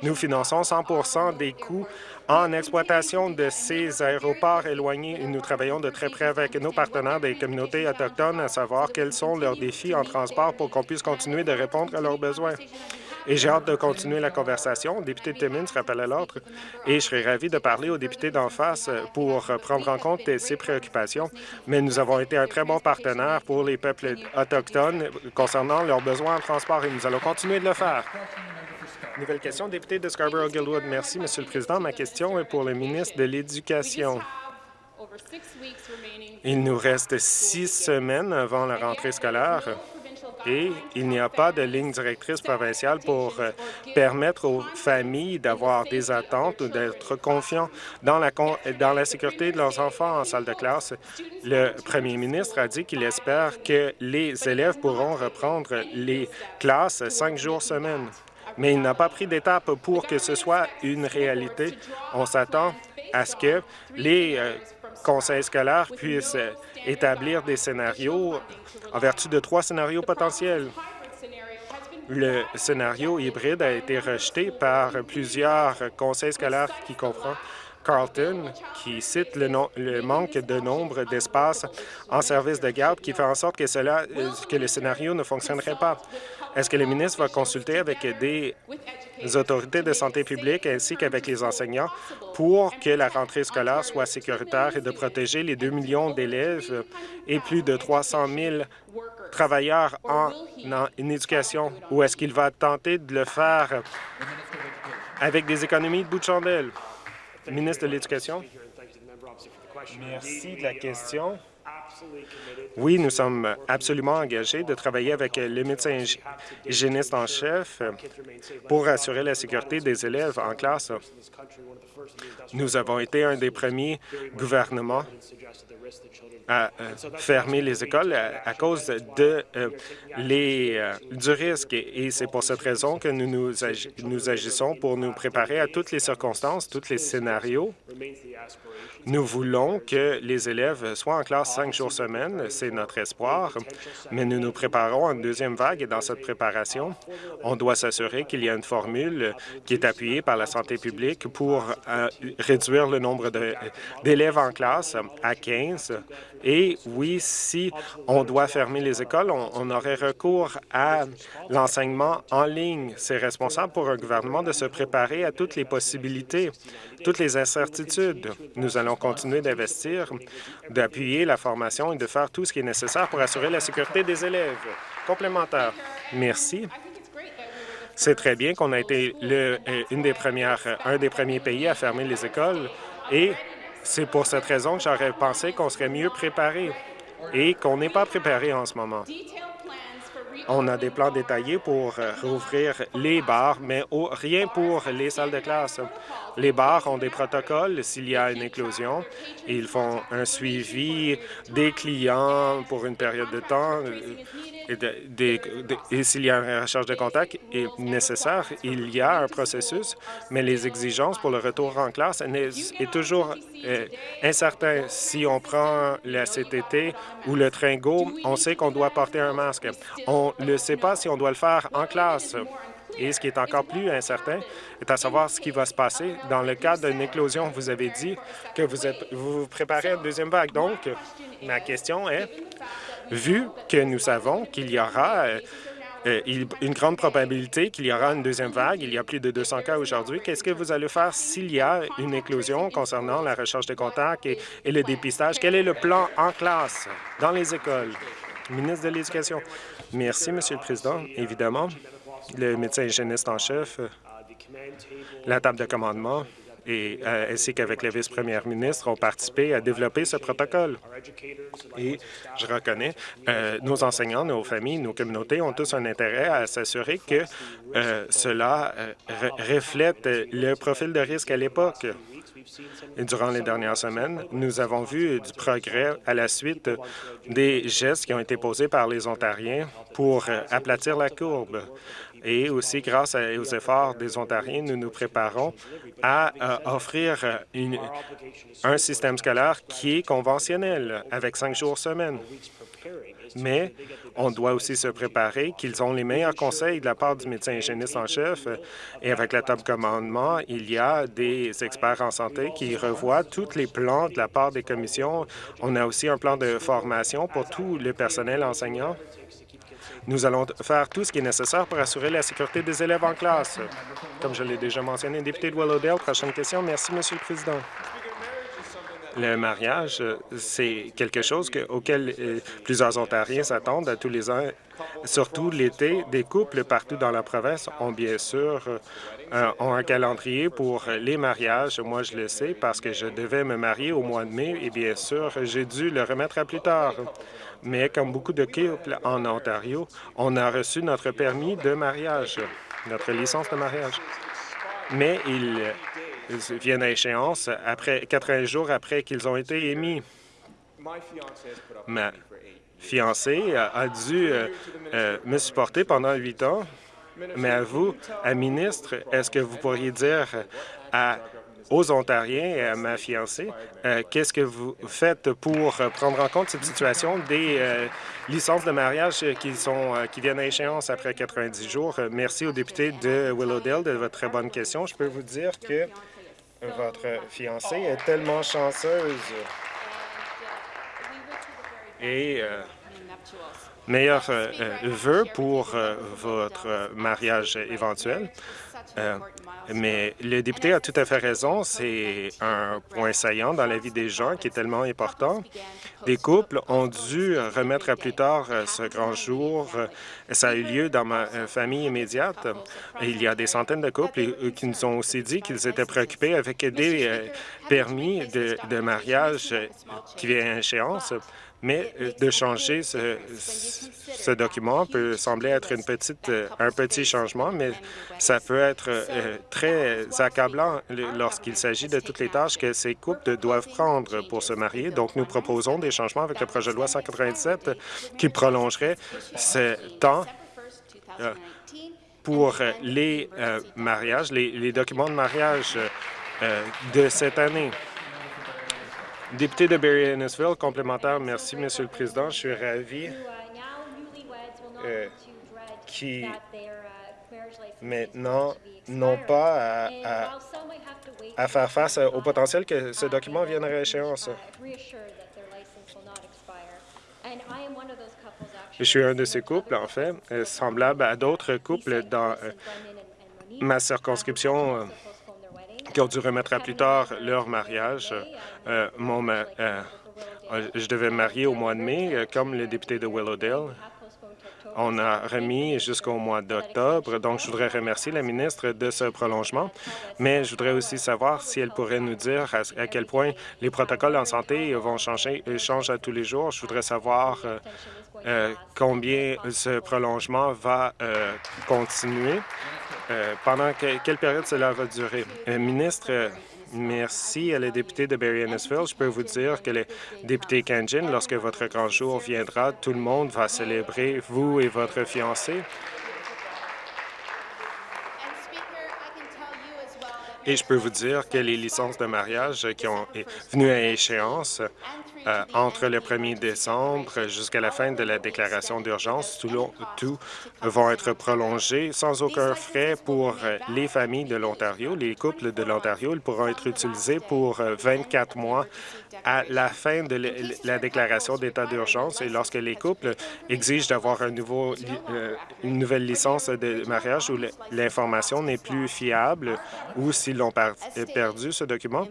Nous finançons 100% des coûts en exploitation de ces aéroports éloignés. Nous travaillons de très près avec nos partenaires des communautés autochtones à savoir quels sont leurs défis en transport pour qu'on puisse continuer de répondre à leurs besoins. Et j'ai hâte de continuer la conversation. Député de Timmins rappelle à l'autre et je serais ravi de parler aux députés d'en face pour prendre en compte ces préoccupations. Mais nous avons été un très bon partenaire pour les peuples autochtones concernant leurs besoins en transport et nous allons continuer de le faire. Nouvelle question, député de Scarborough-Gilwood. Merci, Monsieur le Président. Ma question est pour le ministre de l'Éducation. Il nous reste six semaines avant la rentrée scolaire et il n'y a pas de ligne directrice provinciale pour euh, permettre aux familles d'avoir des attentes ou d'être confiants dans la, dans la sécurité de leurs enfants en salle de classe. Le premier ministre a dit qu'il espère que les élèves pourront reprendre les classes cinq jours semaine mais il n'a pas pris d'étape pour que ce soit une réalité. On s'attend à ce que les euh, conseils scolaires puissent établir des scénarios en vertu de trois scénarios potentiels. Le scénario hybride a été rejeté par plusieurs conseils scolaires qui comprend Carlton, qui cite le, le manque de nombre d'espaces en service de garde, qui fait en sorte que, cela, euh, que le scénario ne fonctionnerait pas. Est-ce que le ministre va consulter avec des autorités de santé publique ainsi qu'avec les enseignants pour que la rentrée scolaire soit sécuritaire et de protéger les 2 millions d'élèves et plus de 300 000 travailleurs en, en éducation, ou est-ce qu'il va tenter de le faire avec des économies de bout de chandelle? Ministre de l'Éducation. Merci de la question. Oui, nous sommes absolument engagés de travailler avec le médecin hygiéniste en chef pour assurer la sécurité des élèves en classe. Nous avons été un des premiers gouvernements à euh, fermer les écoles à, cause euh, euh, du risque. Et c'est pour cette raison que nous, nous, agissons pour nous préparer à toutes les circonstances, tous les scénarios nous voulons que les élèves soient en classe cinq jours semaine, c'est notre espoir, mais nous nous préparons à une deuxième vague et dans cette préparation, on doit s'assurer qu'il y a une formule qui est appuyée par la santé publique pour euh, réduire le nombre d'élèves en classe à 15 et oui, si on doit fermer les écoles, on, aurait recours à l'enseignement en ligne. C'est responsable pour un gouvernement de se préparer à toutes les possibilités, toutes les incertitudes. Nous allons continuer d'investir, d'appuyer la formation et de faire tout ce qui est nécessaire pour assurer la sécurité des élèves. Complémentaire. Merci. C'est très bien qu'on a été euh, une des premières, un des premiers pays à fermer les écoles et c'est pour cette raison que j'aurais pensé qu'on serait mieux préparé et qu'on n'est pas préparé en ce moment. On a des plans détaillés pour euh, rouvrir les bars, mais rien pour les salles de classe. Les bars ont des protocoles s'il y a une éclosion. Ils font un suivi des clients pour une période de temps. Et, s'il y a une recherche de contact est nécessaire, il y a un processus, mais les exigences pour le retour en classe est, toujours euh, incertain. Si on prend la CTT ou le train Go, on sait qu'on doit porter un masque. Ne sait pas si on doit le faire en classe. Et ce qui est encore plus incertain est à savoir ce qui va se passer dans le cas d'une éclosion. Vous avez dit que vous, êtes, vous préparez une deuxième vague. Donc, ma question est, vu que nous savons qu'il y aura euh, euh, une grande probabilité qu'il y aura une deuxième vague. Il y a plus de 200 cas aujourd'hui. Qu'est-ce que vous allez faire s'il y a une éclosion concernant la recherche de contacts et, et, le dépistage? Quel est le plan en classe, dans les écoles? Ministre de l'Éducation. Merci, Monsieur le Président. Évidemment, le médecin hygiéniste en chef La table de commandement et, euh, ainsi qu'avec le vice-première ministre, ont participé à développer ce protocole. Et je reconnais, euh, nos enseignants, nos familles, nos communautés ont tous un intérêt à s'assurer que euh, cela reflète le profil de risque à l'époque. Durant les dernières semaines, nous avons vu du progrès à la suite des gestes qui ont été posés par les Ontariens pour aplatir la courbe. Et aussi, grâce aux efforts des Ontariens, nous nous préparons à euh, offrir un système scolaire qui est conventionnel, avec cinq jours semaine. Mais on doit aussi se préparer qu'ils ont les meilleurs conseils de la part du médecin hygiéniste en chef. Et avec la table commandement, il y a des experts en santé qui revoient tous les plans de la part des commissions. On a aussi un plan de formation pour tout le personnel enseignant nous allons faire tout ce qui est nécessaire pour assurer la sécurité des élèves en classe. Comme je l'ai déjà mentionné, député de Willowdale, prochaine question. Merci, Monsieur le Président. Le mariage, c'est quelque chose auquel euh, plusieurs Ontariens s'attendent à tous les ans. Surtout l'été, des couples partout dans la province ont bien sûr euh, ont un calendrier pour les mariages. Moi, je le sais parce que je devais me marier au mois de mai et bien sûr, j'ai dû le remettre à plus tard mais comme beaucoup de couples en Ontario, on a reçu notre permis de mariage, notre licence de mariage. Mais ils, viennent à échéance après 80 jours après qu'ils ont été émis. Ma fiancée a dû euh, euh, me supporter pendant huit ans, mais à vous, à ministre, est-ce que vous pourriez dire aux Ontariens et à ma fiancée. Euh, qu'est-ce que vous faites pour prendre en compte cette situation des licences de mariage qui, sont, qui viennent à échéance après 90 jours? Merci au député de Willowdale de votre très bonne question. Je peux vous dire que votre fiancée est tellement chanceuse. Et meilleurs vœux pour votre mariage éventuel. Mais le député a tout à fait raison. C'est un point saillant dans la vie des gens qui est tellement important. Des couples ont dû remettre à plus tard euh, ce grand jour. Ça a eu lieu dans ma euh, famille immédiate. Il y a des centaines de couples qui nous ont aussi dit qu'ils étaient préoccupés avec des euh, permis de, de mariage qui viennent à échéance. Mais euh, de changer ce, document peut sembler être une petite, euh, un petit changement, mais ça peut être euh, très accablant lorsqu'il s'agit de toutes les tâches que ces couples doivent prendre pour se marier? Donc, nous proposons des changements avec le projet de loi 197 qui prolongerait ce temps pour les mariages, les, les, documents de mariage de cette année. Député de Barry-Innesville, complémentaire. Merci, Monsieur le Président. Je suis ravi euh, qui maintenant n'ont pas à, faire face au potentiel que ce document vienne à échéance. Je suis un de ces couples, en fait, euh, semblable à d'autres couples dans euh, ma circonscription qui ont dû remettre à plus tard leur mariage. Euh, mon, euh, euh, je devais me marier au mois de mai, comme le député de Willowdale. On a remis jusqu'au mois d'octobre, donc je voudrais remercier la ministre de ce prolongement, mais je voudrais aussi savoir si elle pourrait nous dire à, quel point les protocoles en santé vont changer, changent à tous les jours. Je voudrais savoir combien ce prolongement va continuer euh, pendant quelle période cela va durer? Euh, ministre, euh, merci à la députée de Barry-Innesville. Je peux vous dire que le député Kanjin, lorsque votre grand jour viendra, tout le monde va célébrer vous et votre fiancé. Et je peux vous dire que les licences de mariage qui ont venues à échéance euh, entre le 1er décembre jusqu'à la fin de la déclaration d'urgence, tout, tout vont être prolongés sans aucun frais pour euh, les familles de l'Ontario. Les couples de l'Ontario pourront être utilisés pour 24 euh, mois à la fin de la déclaration d'état d'urgence et lorsque les couples exigent d'avoir nouveau, une nouvelle licence de mariage où l'information n'est plus fiable ou s'ils l'ont perdu, ce document,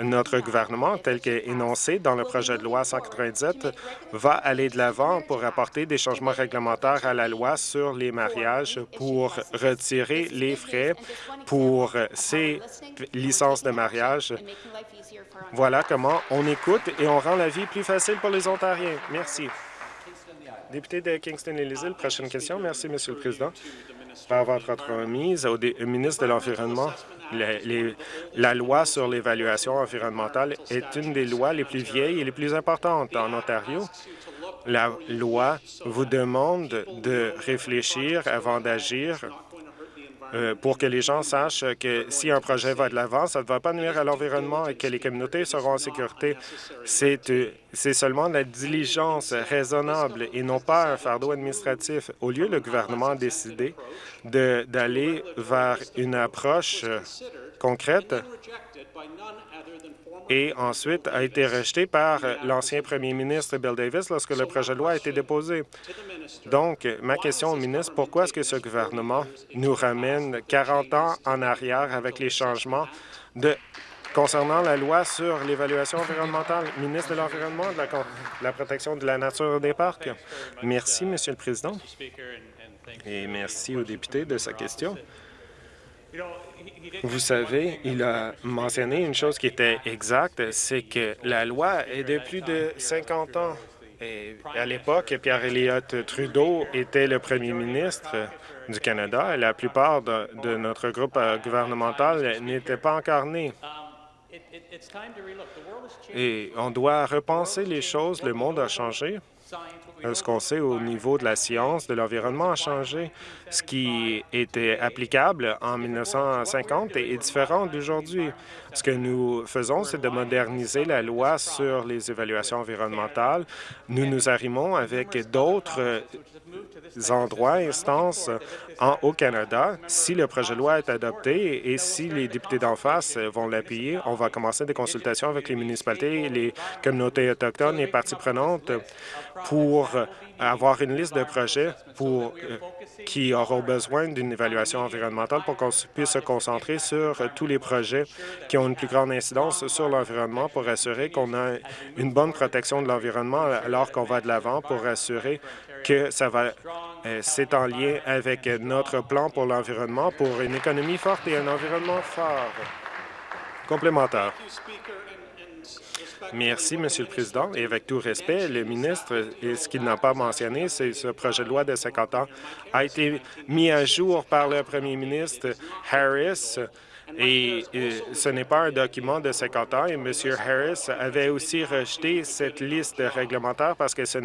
notre gouvernement, tel qu'énoncé dans le projet projet de loi 197 va aller de l'avant pour apporter des changements réglementaires à la loi sur les mariages pour retirer les frais pour ces licences de mariage. Voilà comment on écoute et on rend la vie plus facile pour les Ontariens. Merci. Député de kingston et les îles prochaine question. Merci, Monsieur le Président. Par votre remise au ministre de l'Environnement, la loi sur l'évaluation environnementale est une des lois les plus vieilles et les plus importantes en Ontario. La loi vous demande de réfléchir avant d'agir euh, pour que les gens sachent que si un projet va de l'avant, ça ne va pas nuire à l'environnement et que les communautés seront en sécurité. C'est euh, seulement la diligence raisonnable et non pas un fardeau administratif. Au lieu, le gouvernement a décidé d'aller vers une approche euh, concrète et ensuite a été rejeté par l'ancien premier ministre Bill Davis lorsque le projet de loi a été déposé. Donc, ma question au ministre, pourquoi est-ce que ce gouvernement nous ramène 40 ans en arrière avec les changements de concernant la loi sur l'évaluation environnementale, ministre de l'Environnement, de, la, protection de la nature des parcs. Merci, Monsieur le Président, et merci aux députés de sa question. Vous savez, il a mentionné une chose qui était exacte, c'est que la loi est de plus de 50 ans. À l'époque, Pierre Elliott Trudeau était le premier ministre du Canada et la plupart de, notre groupe gouvernemental n'était pas incarné. Et on doit repenser les choses. Le monde a changé. Ce qu'on sait au niveau de la science, de l'environnement a changé. Ce qui était applicable en 1950 est différent d'aujourd'hui. Ce que nous faisons, c'est de moderniser la loi sur les évaluations environnementales. Nous nous arrimons avec d'autres endroits, instances en, au Canada. Si le projet de loi est adopté et si les députés d'en face vont l'appuyer, on va commencer des consultations avec les municipalités, les communautés autochtones et parties prenantes pour avoir une liste de projets pour, euh, qui auront besoin d'une évaluation environnementale pour qu'on puisse se concentrer sur tous les projets qui ont une plus grande incidence sur l'environnement pour assurer qu'on a une bonne protection de l'environnement alors qu'on va de l'avant pour assurer que ça va euh, c'est en lien avec notre plan pour l'environnement pour une économie forte et un environnement fort. Complémentaire. Merci, Monsieur le Président. Et avec tout respect, le ministre, ce qu'il n'a pas mentionné, c'est ce projet de loi de 50 ans a été mis à jour par le premier ministre Harris et, ce n'est pas un document de 50 ans. Et M. Harris avait aussi rejeté cette liste réglementaire parce que ce,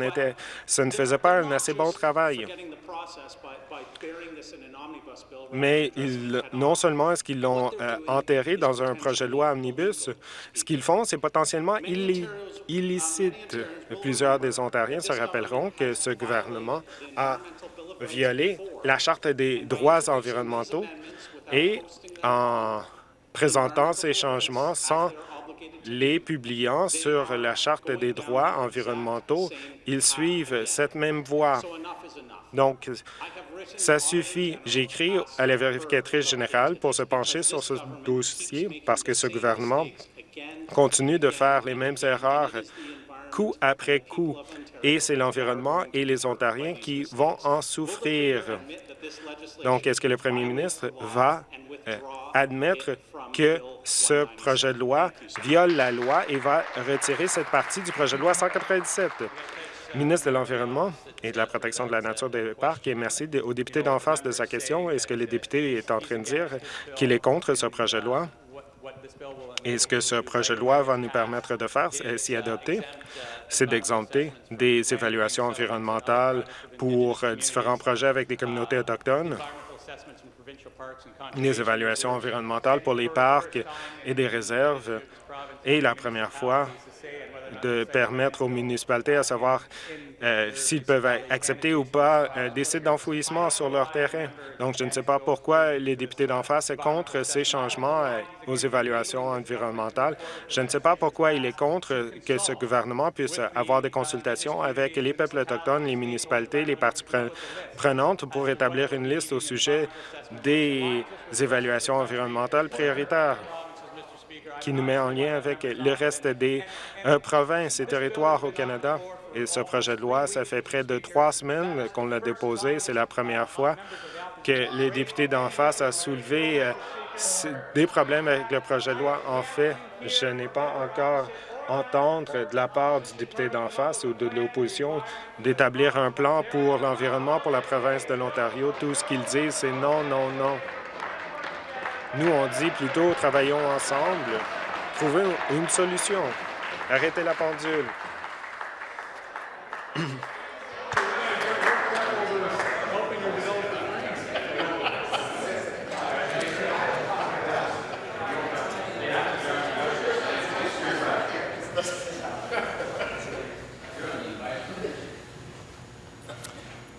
ce ne faisait pas un assez bon travail. Mais non seulement est-ce qu'ils l'ont euh, enterré dans un projet de loi omnibus, ce qu'ils font, c'est potentiellement illicite. Plusieurs des Ontariens se rappelleront que ce gouvernement a violé la Charte des droits environnementaux et en présentant ces changements sans les publiant sur la Charte des droits environnementaux, ils suivent cette même voie. Donc, ça suffit. J'ai écrit à la vérificatrice générale pour se pencher sur ce dossier parce que ce gouvernement continue de faire les mêmes erreurs coup après coup, et c'est l'environnement et les Ontariens qui vont en souffrir. Donc, est-ce que le premier ministre va euh, admettre que ce projet de loi viole la loi et va retirer cette partie du projet de loi 197? Ministre de l'Environnement et de la protection de la nature des parcs, et merci au député d'en face de sa question. Est-ce que le député est en train de dire qu'il est contre ce projet de loi? Et ce que ce projet de loi va nous permettre de faire, si adopté, c'est d'exempter des évaluations environnementales pour différents projets avec des communautés autochtones, des évaluations environnementales pour les parcs et des réserves. Et la première fois, de permettre aux municipalités à savoir euh, s'ils peuvent accepter ou pas euh, des sites d'enfouissement sur leur terrain. Donc, je ne sais pas pourquoi les députés d'en face sont contre ces changements euh, aux évaluations environnementales. Je ne sais pas pourquoi il est contre que ce gouvernement puisse avoir des consultations avec les peuples autochtones, les municipalités, les parties prenantes pour établir une liste au sujet des évaluations environnementales prioritaires. Qui nous met en lien avec le reste des euh, provinces et territoires au Canada. Et ce projet de loi, ça fait près de trois semaines qu'on l'a déposé. C'est la première fois que les députés d'en face ont soulevé euh, des problèmes avec le projet de loi. En fait, je n'ai pas encore entendre de la part du député d'en face ou de l'opposition d'établir un plan pour l'environnement pour la province de l'Ontario. Tout ce qu'ils disent, c'est non, non, non. Nous, on dit plutôt travaillons ensemble, trouvez une solution. Arrêtez la pendule.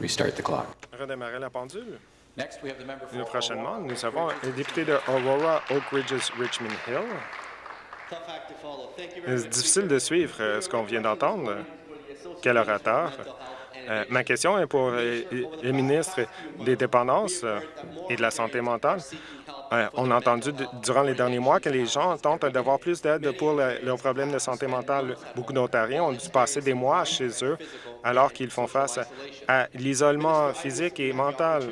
Restart the clock. Redémarrer la pendule. Next, we have the member Nous, for prochainement, nous avons le député de Aurora, Oak Ridges, Richmond Hill. C'est difficile de suivre euh, ce qu'on vient d'entendre? Quel orateur? Euh, ma question est pour euh, le ministre des Dépendances et de la Santé mentale. Euh, on a entendu durant les derniers mois que les gens tentent d'avoir plus d'aide pour le- leurs problèmes de santé mentale. Beaucoup d'Ontariens ont dû passer des mois chez eux alors qu'ils font face à l'isolement physique et mental.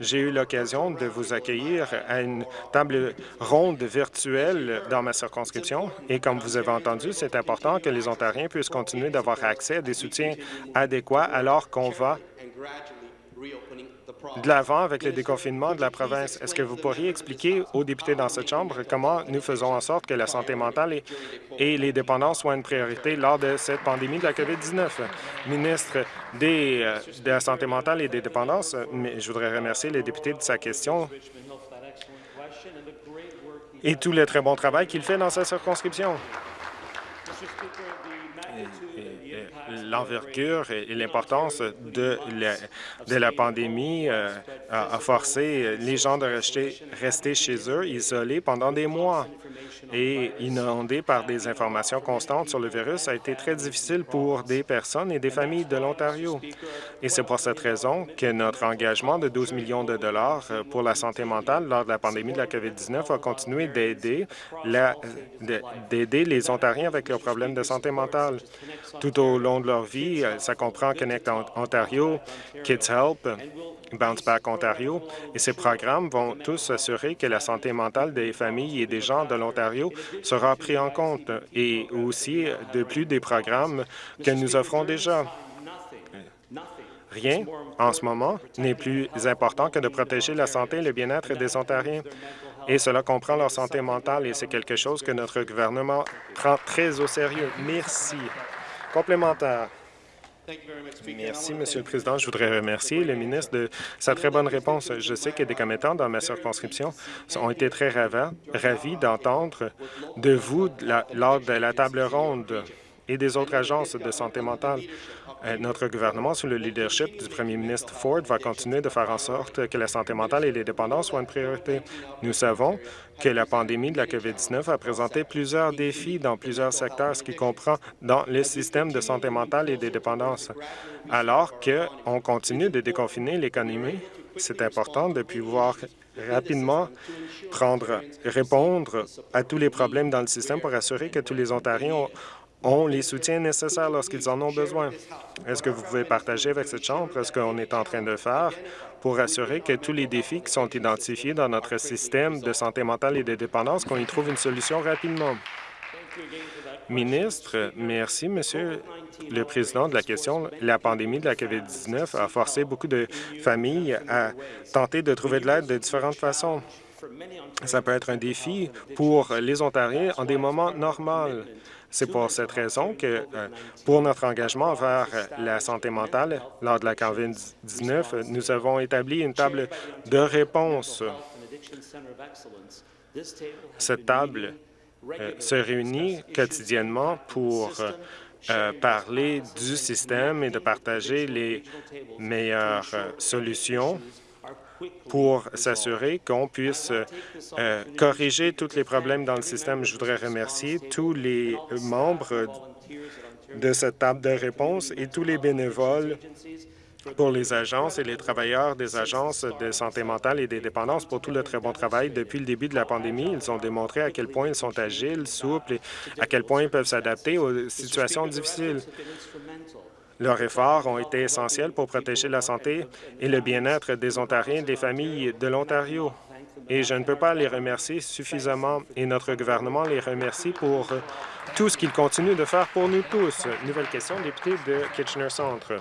J'ai eu l'occasion de vous accueillir à une table ronde virtuelle dans ma circonscription et comme vous avez entendu, c'est important que les Ontariens puissent continuer d'avoir accès à des soutiens adéquats alors qu'on va de l'avant avec le déconfinement de la province. Est-ce que vous pourriez expliquer aux députés dans cette Chambre comment nous faisons en sorte que la santé mentale et, les dépendances soient une priorité lors de cette pandémie de la COVID-19? Ministre euh, de la Santé mentale et des dépendances, je voudrais remercier les députés de sa question et tout le très bon travail qu'il fait dans sa circonscription. L'envergure et l'importance de la, pandémie euh, a, a forcé les gens de rester, chez eux, isolés pendant des mois. Et inondés par des informations constantes sur le virus, a été très difficile pour des personnes et des familles de l'Ontario. Et c'est pour cette raison que notre engagement de 12 millions de dollars euh, pour la santé mentale lors de la pandémie de la COVID-19 va continuer d'aider d'aider les Ontariens avec leurs problèmes de santé mentale. Tout au long de leur vie, euh, ça comprend Connect Ont- Ontario, Kids Help, Bounce Back Ontario, et ces programmes vont tous assurer que la santé mentale des familles et des gens de l'Ontario sera pris en compte, et aussi de plus des programmes que nous offrons déjà. Rien, en ce moment, n'est plus important que de protéger la santé et le bien-être des Ontariens. Et cela comprend leur santé mentale et c'est quelque chose que notre gouvernement prend très au sérieux. Merci. Complémentaire. Merci, Monsieur le Président. Je voudrais remercier le ministre de sa très bonne réponse. Je sais que des commettants dans ma circonscription ont été très ravis d'entendre de vous la- lors de la table ronde et des autres agences de santé mentale. Euh, Notre gouvernement, sous le leadership du premier ministre Ford, va continuer de faire en sorte que la santé mentale et les dépendances soient une priorité. Nous savons que la pandémie de la COVID-19 a présenté plusieurs défis dans plusieurs secteurs, ce qui comprend dans le système de santé mentale et des dépendances. Alors qu'on continue de déconfiner l'économie, c'est important de pouvoir rapidement prendre, répondre à tous les problèmes dans le système pour assurer que tous les Ontariens ont, ont les soutiens nécessaires lorsqu'ils en ont besoin. Est-ce que vous pouvez partager avec cette Chambre ce qu'on est en train de faire pour assurer que tous les défis qui sont identifiés dans notre système de santé mentale et de dépendance, qu'on y trouve une solution rapidement? Ministre, merci, Monsieur le Président, de la question. La pandémie de la COVID-19 a forcé beaucoup de familles à tenter de trouver de l'aide de différentes façons. Ça peut être un défi pour les Ontariens en des moments normaux. C'est pour cette raison que, euh, pour notre engagement envers euh, la santé mentale lors de la COVID-19, nous avons établi une table de réponse. Cette table euh, se réunit quotidiennement pour parler du système et de partager les meilleures solutions pour s'assurer qu'on puisse euh, corriger tous les problèmes dans le système. Je voudrais remercier tous les membres de cette table de réponse et tous les bénévoles pour les agences et les travailleurs des agences de santé mentale et des dépendances pour tout le très bon travail depuis le début de la pandémie. Ils ont démontré à quel point ils sont agiles, souples et à quel point ils peuvent s'adapter aux situations difficiles. Leurs efforts ont été essentiels pour protéger la santé et le bien-être des Ontariens et des familles de l'Ontario. Et je ne peux pas les remercier suffisamment et notre gouvernement les remercie pour tout ce qu'ils continuent de faire pour nous tous. Nouvelle question, député de Kitchener-Centre.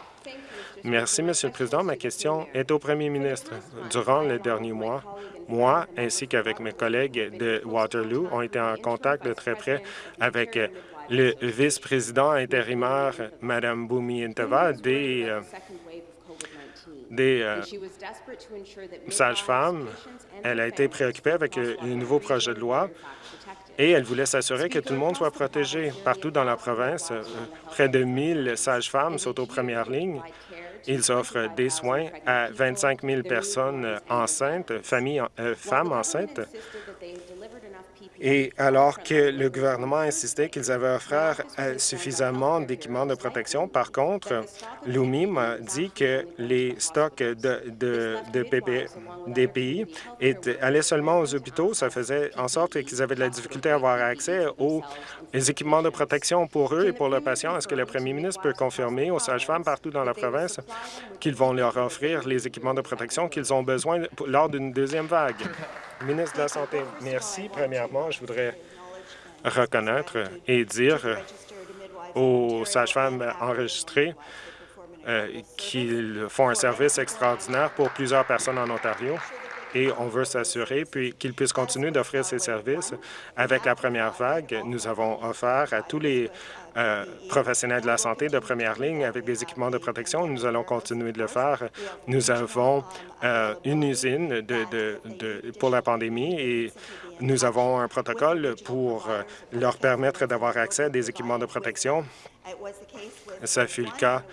Merci, Monsieur le Président. Ma question est au Premier ministre. Durant les derniers mois, moi, ainsi qu'avec mes collègues de Waterloo, ont été en contact de très près avec le vice-président intérimaire, Mme Bumi Inteva, des, euh, euh, sages-femmes. Elle a été préoccupée avec un nouveau projet de loi et elle voulait s'assurer que tout le monde soit protégé. Partout dans la province, euh, près de 1000 sages-femmes sont aux premières lignes. Ils offrent des soins à 25 000 personnes enceintes, familles, femmes enceintes. Et alors que le gouvernement insistait qu'ils avaient offert euh, suffisamment d'équipements de protection, par contre, Lumi m'a dit que les stocks de, de, des pays allaient seulement aux hôpitaux. Ça faisait en sorte qu'ils avaient de la difficulté à avoir accès aux équipements de protection pour eux et pour leurs patients. Est-ce que le premier ministre peut confirmer aux sages-femmes partout dans la province qu'ils vont leur offrir les équipements de protection qu'ils ont besoin lors d'une deuxième vague? Ministre de la Santé, merci. Premièrement, je voudrais reconnaître et dire aux sages-femmes enregistrées euh, qu'ils font un service extraordinaire pour plusieurs personnes en Ontario et on veut s'assurer puis qu'ils puissent continuer d'offrir ces services. Avec la première vague, nous avons offert à tous les euh, professionnels de la santé de première ligne avec des équipements de protection. Nous allons continuer de le faire. Nous avons euh, une usine pour la pandémie et nous avons un protocole pour euh, leur permettre d'avoir accès à des équipements de protection. Ça fut le cas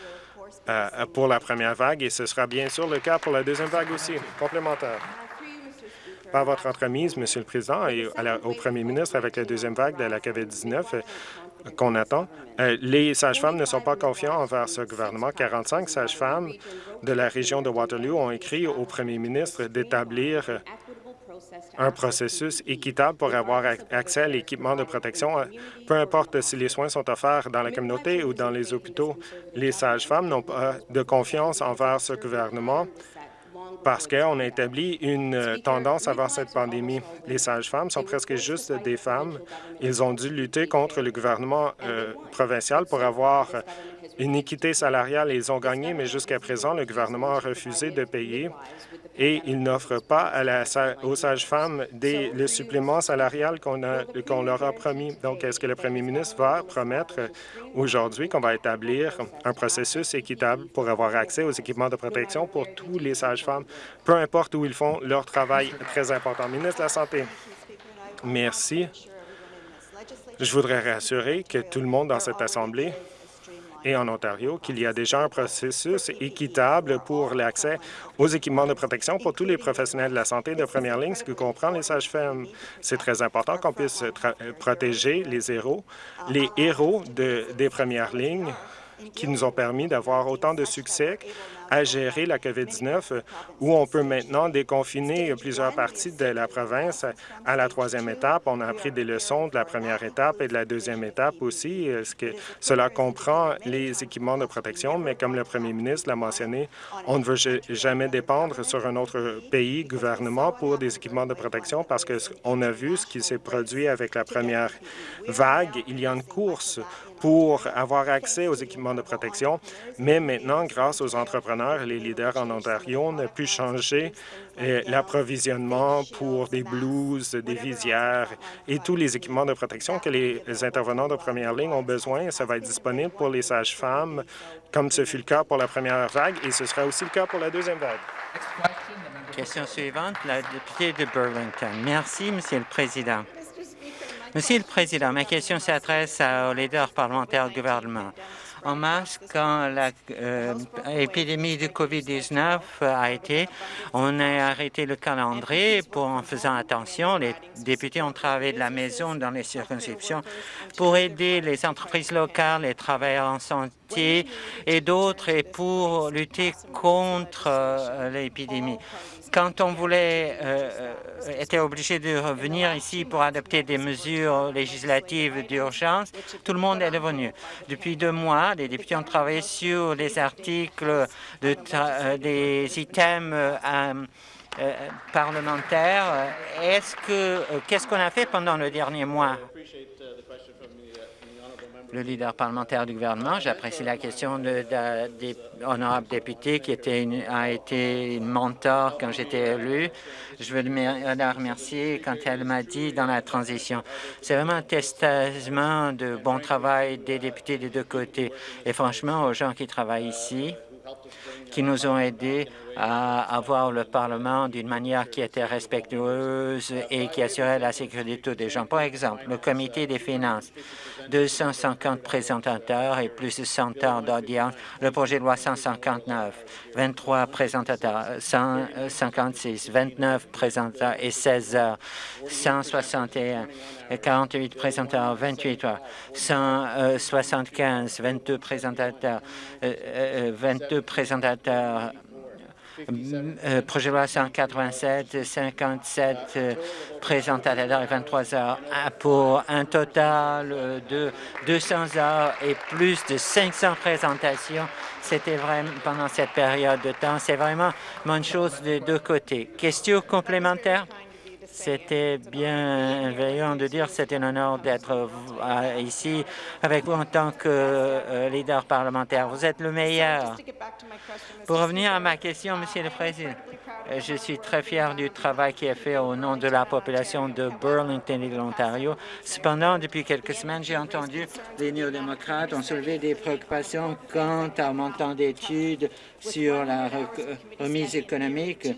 pour la première vague et ce sera bien sûr le cas pour la deuxième vague aussi. Complémentaire par votre entremise, Monsieur le Président, et au Premier ministre avec la deuxième vague de la COVID-19 euh, qu'on attend. Euh, les sages-femmes ne sont pas confiants envers ce gouvernement. 45 sages-femmes de la région de Waterloo ont écrit au Premier ministre d'établir un processus équitable pour avoir accès à l'équipement de protection, euh, peu importe si les soins sont offerts dans la communauté ou dans les hôpitaux. Les sages-femmes n'ont pas de confiance envers ce gouvernement parce qu'on a établi une euh, tendance avant cette pandémie. Les sages-femmes sont presque juste des femmes. Ils ont dû lutter contre le gouvernement euh, provincial pour avoir une équité salariale. Ils ont gagné, mais jusqu'à présent, le gouvernement a refusé de payer et il n'offre pas aux sages-femmes le supplément salarial qu'on leur a promis. Donc, est-ce que le premier ministre va promettre aujourd'hui qu'on va établir un processus équitable pour avoir accès aux équipements de protection pour tous les sages-femmes, peu importe où ils font leur travail très important? Ministre de la Santé. Merci. Je voudrais rassurer que tout le monde dans cette Assemblée et en Ontario qu'il y a déjà un processus équitable pour l'accès aux équipements de protection pour tous les professionnels de la santé de première ligne, ce que comprend les sages-femmes. C'est très important qu'on puisse protéger les héros, les héros de, des premières lignes qui nous ont permis d'avoir autant de succès à gérer la COVID-19, où on peut maintenant déconfiner plusieurs parties de la province à la troisième étape. On a appris des leçons de la première étape et de la deuxième étape aussi. Ce que cela comprend les équipements de protection, mais comme le premier ministre l'a mentionné, on ne veut jamais dépendre sur un autre pays, gouvernement, pour des équipements de protection parce qu'on a vu ce qui s'est produit avec la première vague. Il y a une course pour avoir accès aux équipements de protection, mais maintenant, grâce aux entrepreneurs et les leaders en Ontario, on a pu changer euh, l'approvisionnement pour des blouses, des visières et tous les équipements de protection que les intervenants de première ligne ont besoin. Ça va être disponible pour les sages-femmes, comme ce fut le cas pour la première vague, et ce sera aussi le cas pour la deuxième vague. Question suivante, la députée de Burlington. Merci, Monsieur le Président. Monsieur le Président, ma question s'adresse aux leaders parlementaires du gouvernement. en mars, quand l'épidémie de COVID-19 a été, on a arrêté le calendrier pour, en faisant attention. Les députés ont travaillé de la maison dans les circonscriptions pour aider les entreprises locales, les travailleurs en santé et d'autres et pour lutter contre euh, l'épidémie. Quand on voulait, euh, euh, était obligé de revenir ici pour adopter des mesures législatives d'urgence, tout le monde est revenu. Depuis deux mois, les députés ont travaillé sur les articles de des items parlementaires. Est-ce que qu'est-ce qu'on a fait pendant le dernier mois? Le leader parlementaire du gouvernement. J'apprécie la question de, de, honorable député qui était une, a été une mentor quand j'étais élu. Je veux la remercier quand elle m'a dit dans la transition. C'est vraiment un testament de bon travail des députés des deux côtés. Et franchement, aux gens qui travaillent ici, qui nous ont aidés à avoir le Parlement d'une manière qui était respectueuse et qui assurait la sécurité de tous les gens. Par exemple, le comité des finances, 250 présentateurs et plus de 100 heures d'audience. Le projet de loi 159, 23 présentateurs, 156, 29 présentateurs et 16 heures, 161, 48 présentateurs, 28 heures, 175, 22 présentateurs, 22 présentateurs, projet de loi 187, 57 euh, présentateurs et 23 heures pour un total de 200 heures et plus de 500 présentations. C'était vraiment pendant cette période de temps. C'est vraiment une chose de deux côtés. Question complémentaire? C'était bienveillant de dire c'était un honneur d'être ici avec vous en tant que euh, leader parlementaire. Vous êtes le meilleur. Pour revenir à ma question, Monsieur le Président, je suis très fier du travail qui est fait au nom de la population de Burlington et de l'Ontario. Cependant, depuis quelques semaines, j'ai entendu les néo-démocrates ont soulevé des préoccupations quant au montant d'études sur la remise économique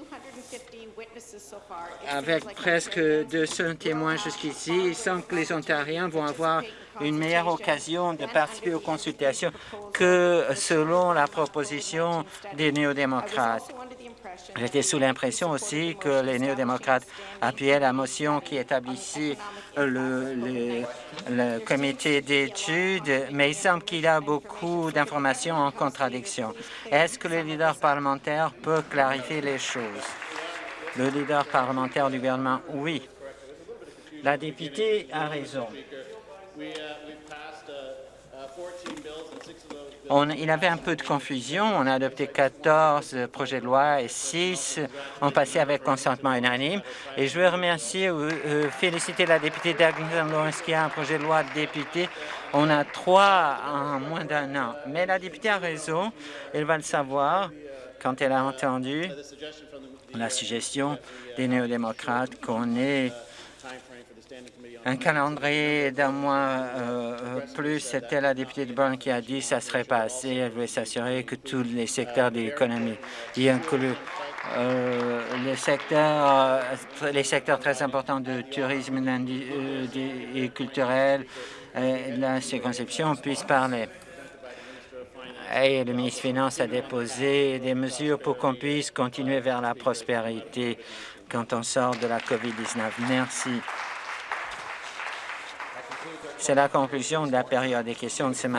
avec presque 200 témoins jusqu'ici, sans que les Ontariens vont avoir une meilleure occasion de participer aux consultations que selon la proposition des néo-démocrates. J'étais sous l'impression aussi que les néo-démocrates appuyaient la motion qui établissait le, le, le comité d'études, mais il semble qu'il y a beaucoup d'informations en contradiction. Est-ce que le leader parlementaire peut clarifier les choses? Le leader parlementaire du gouvernement, oui. La députée a raison. On, il avait un peu de confusion. On a adopté 14 projets de loi et 6 ont passé avec consentement unanime. Et je veux remercier ou euh, féliciter la députée Lawrence qui a un projet de loi de député. On a trois en moins d'un an. Mais la députée a raison. Elle va le savoir quand elle a entendu la suggestion des néo-démocrates qu'on ait un calendrier d'un mois euh, plus. C'était la députée de Burn qui a dit que ça serait pas assez. Elle voulait s'assurer que tous les secteurs de l'économie, y inclut euh, les secteurs, euh, les secteurs très importants de tourisme euh, et culturel, la circonscription puissent parler et le ministre des Finances a déposé des mesures pour qu'on puisse continuer vers la prospérité quand on sort de la COVID-19. Merci. C'est la conclusion de la période des questions de ce matin.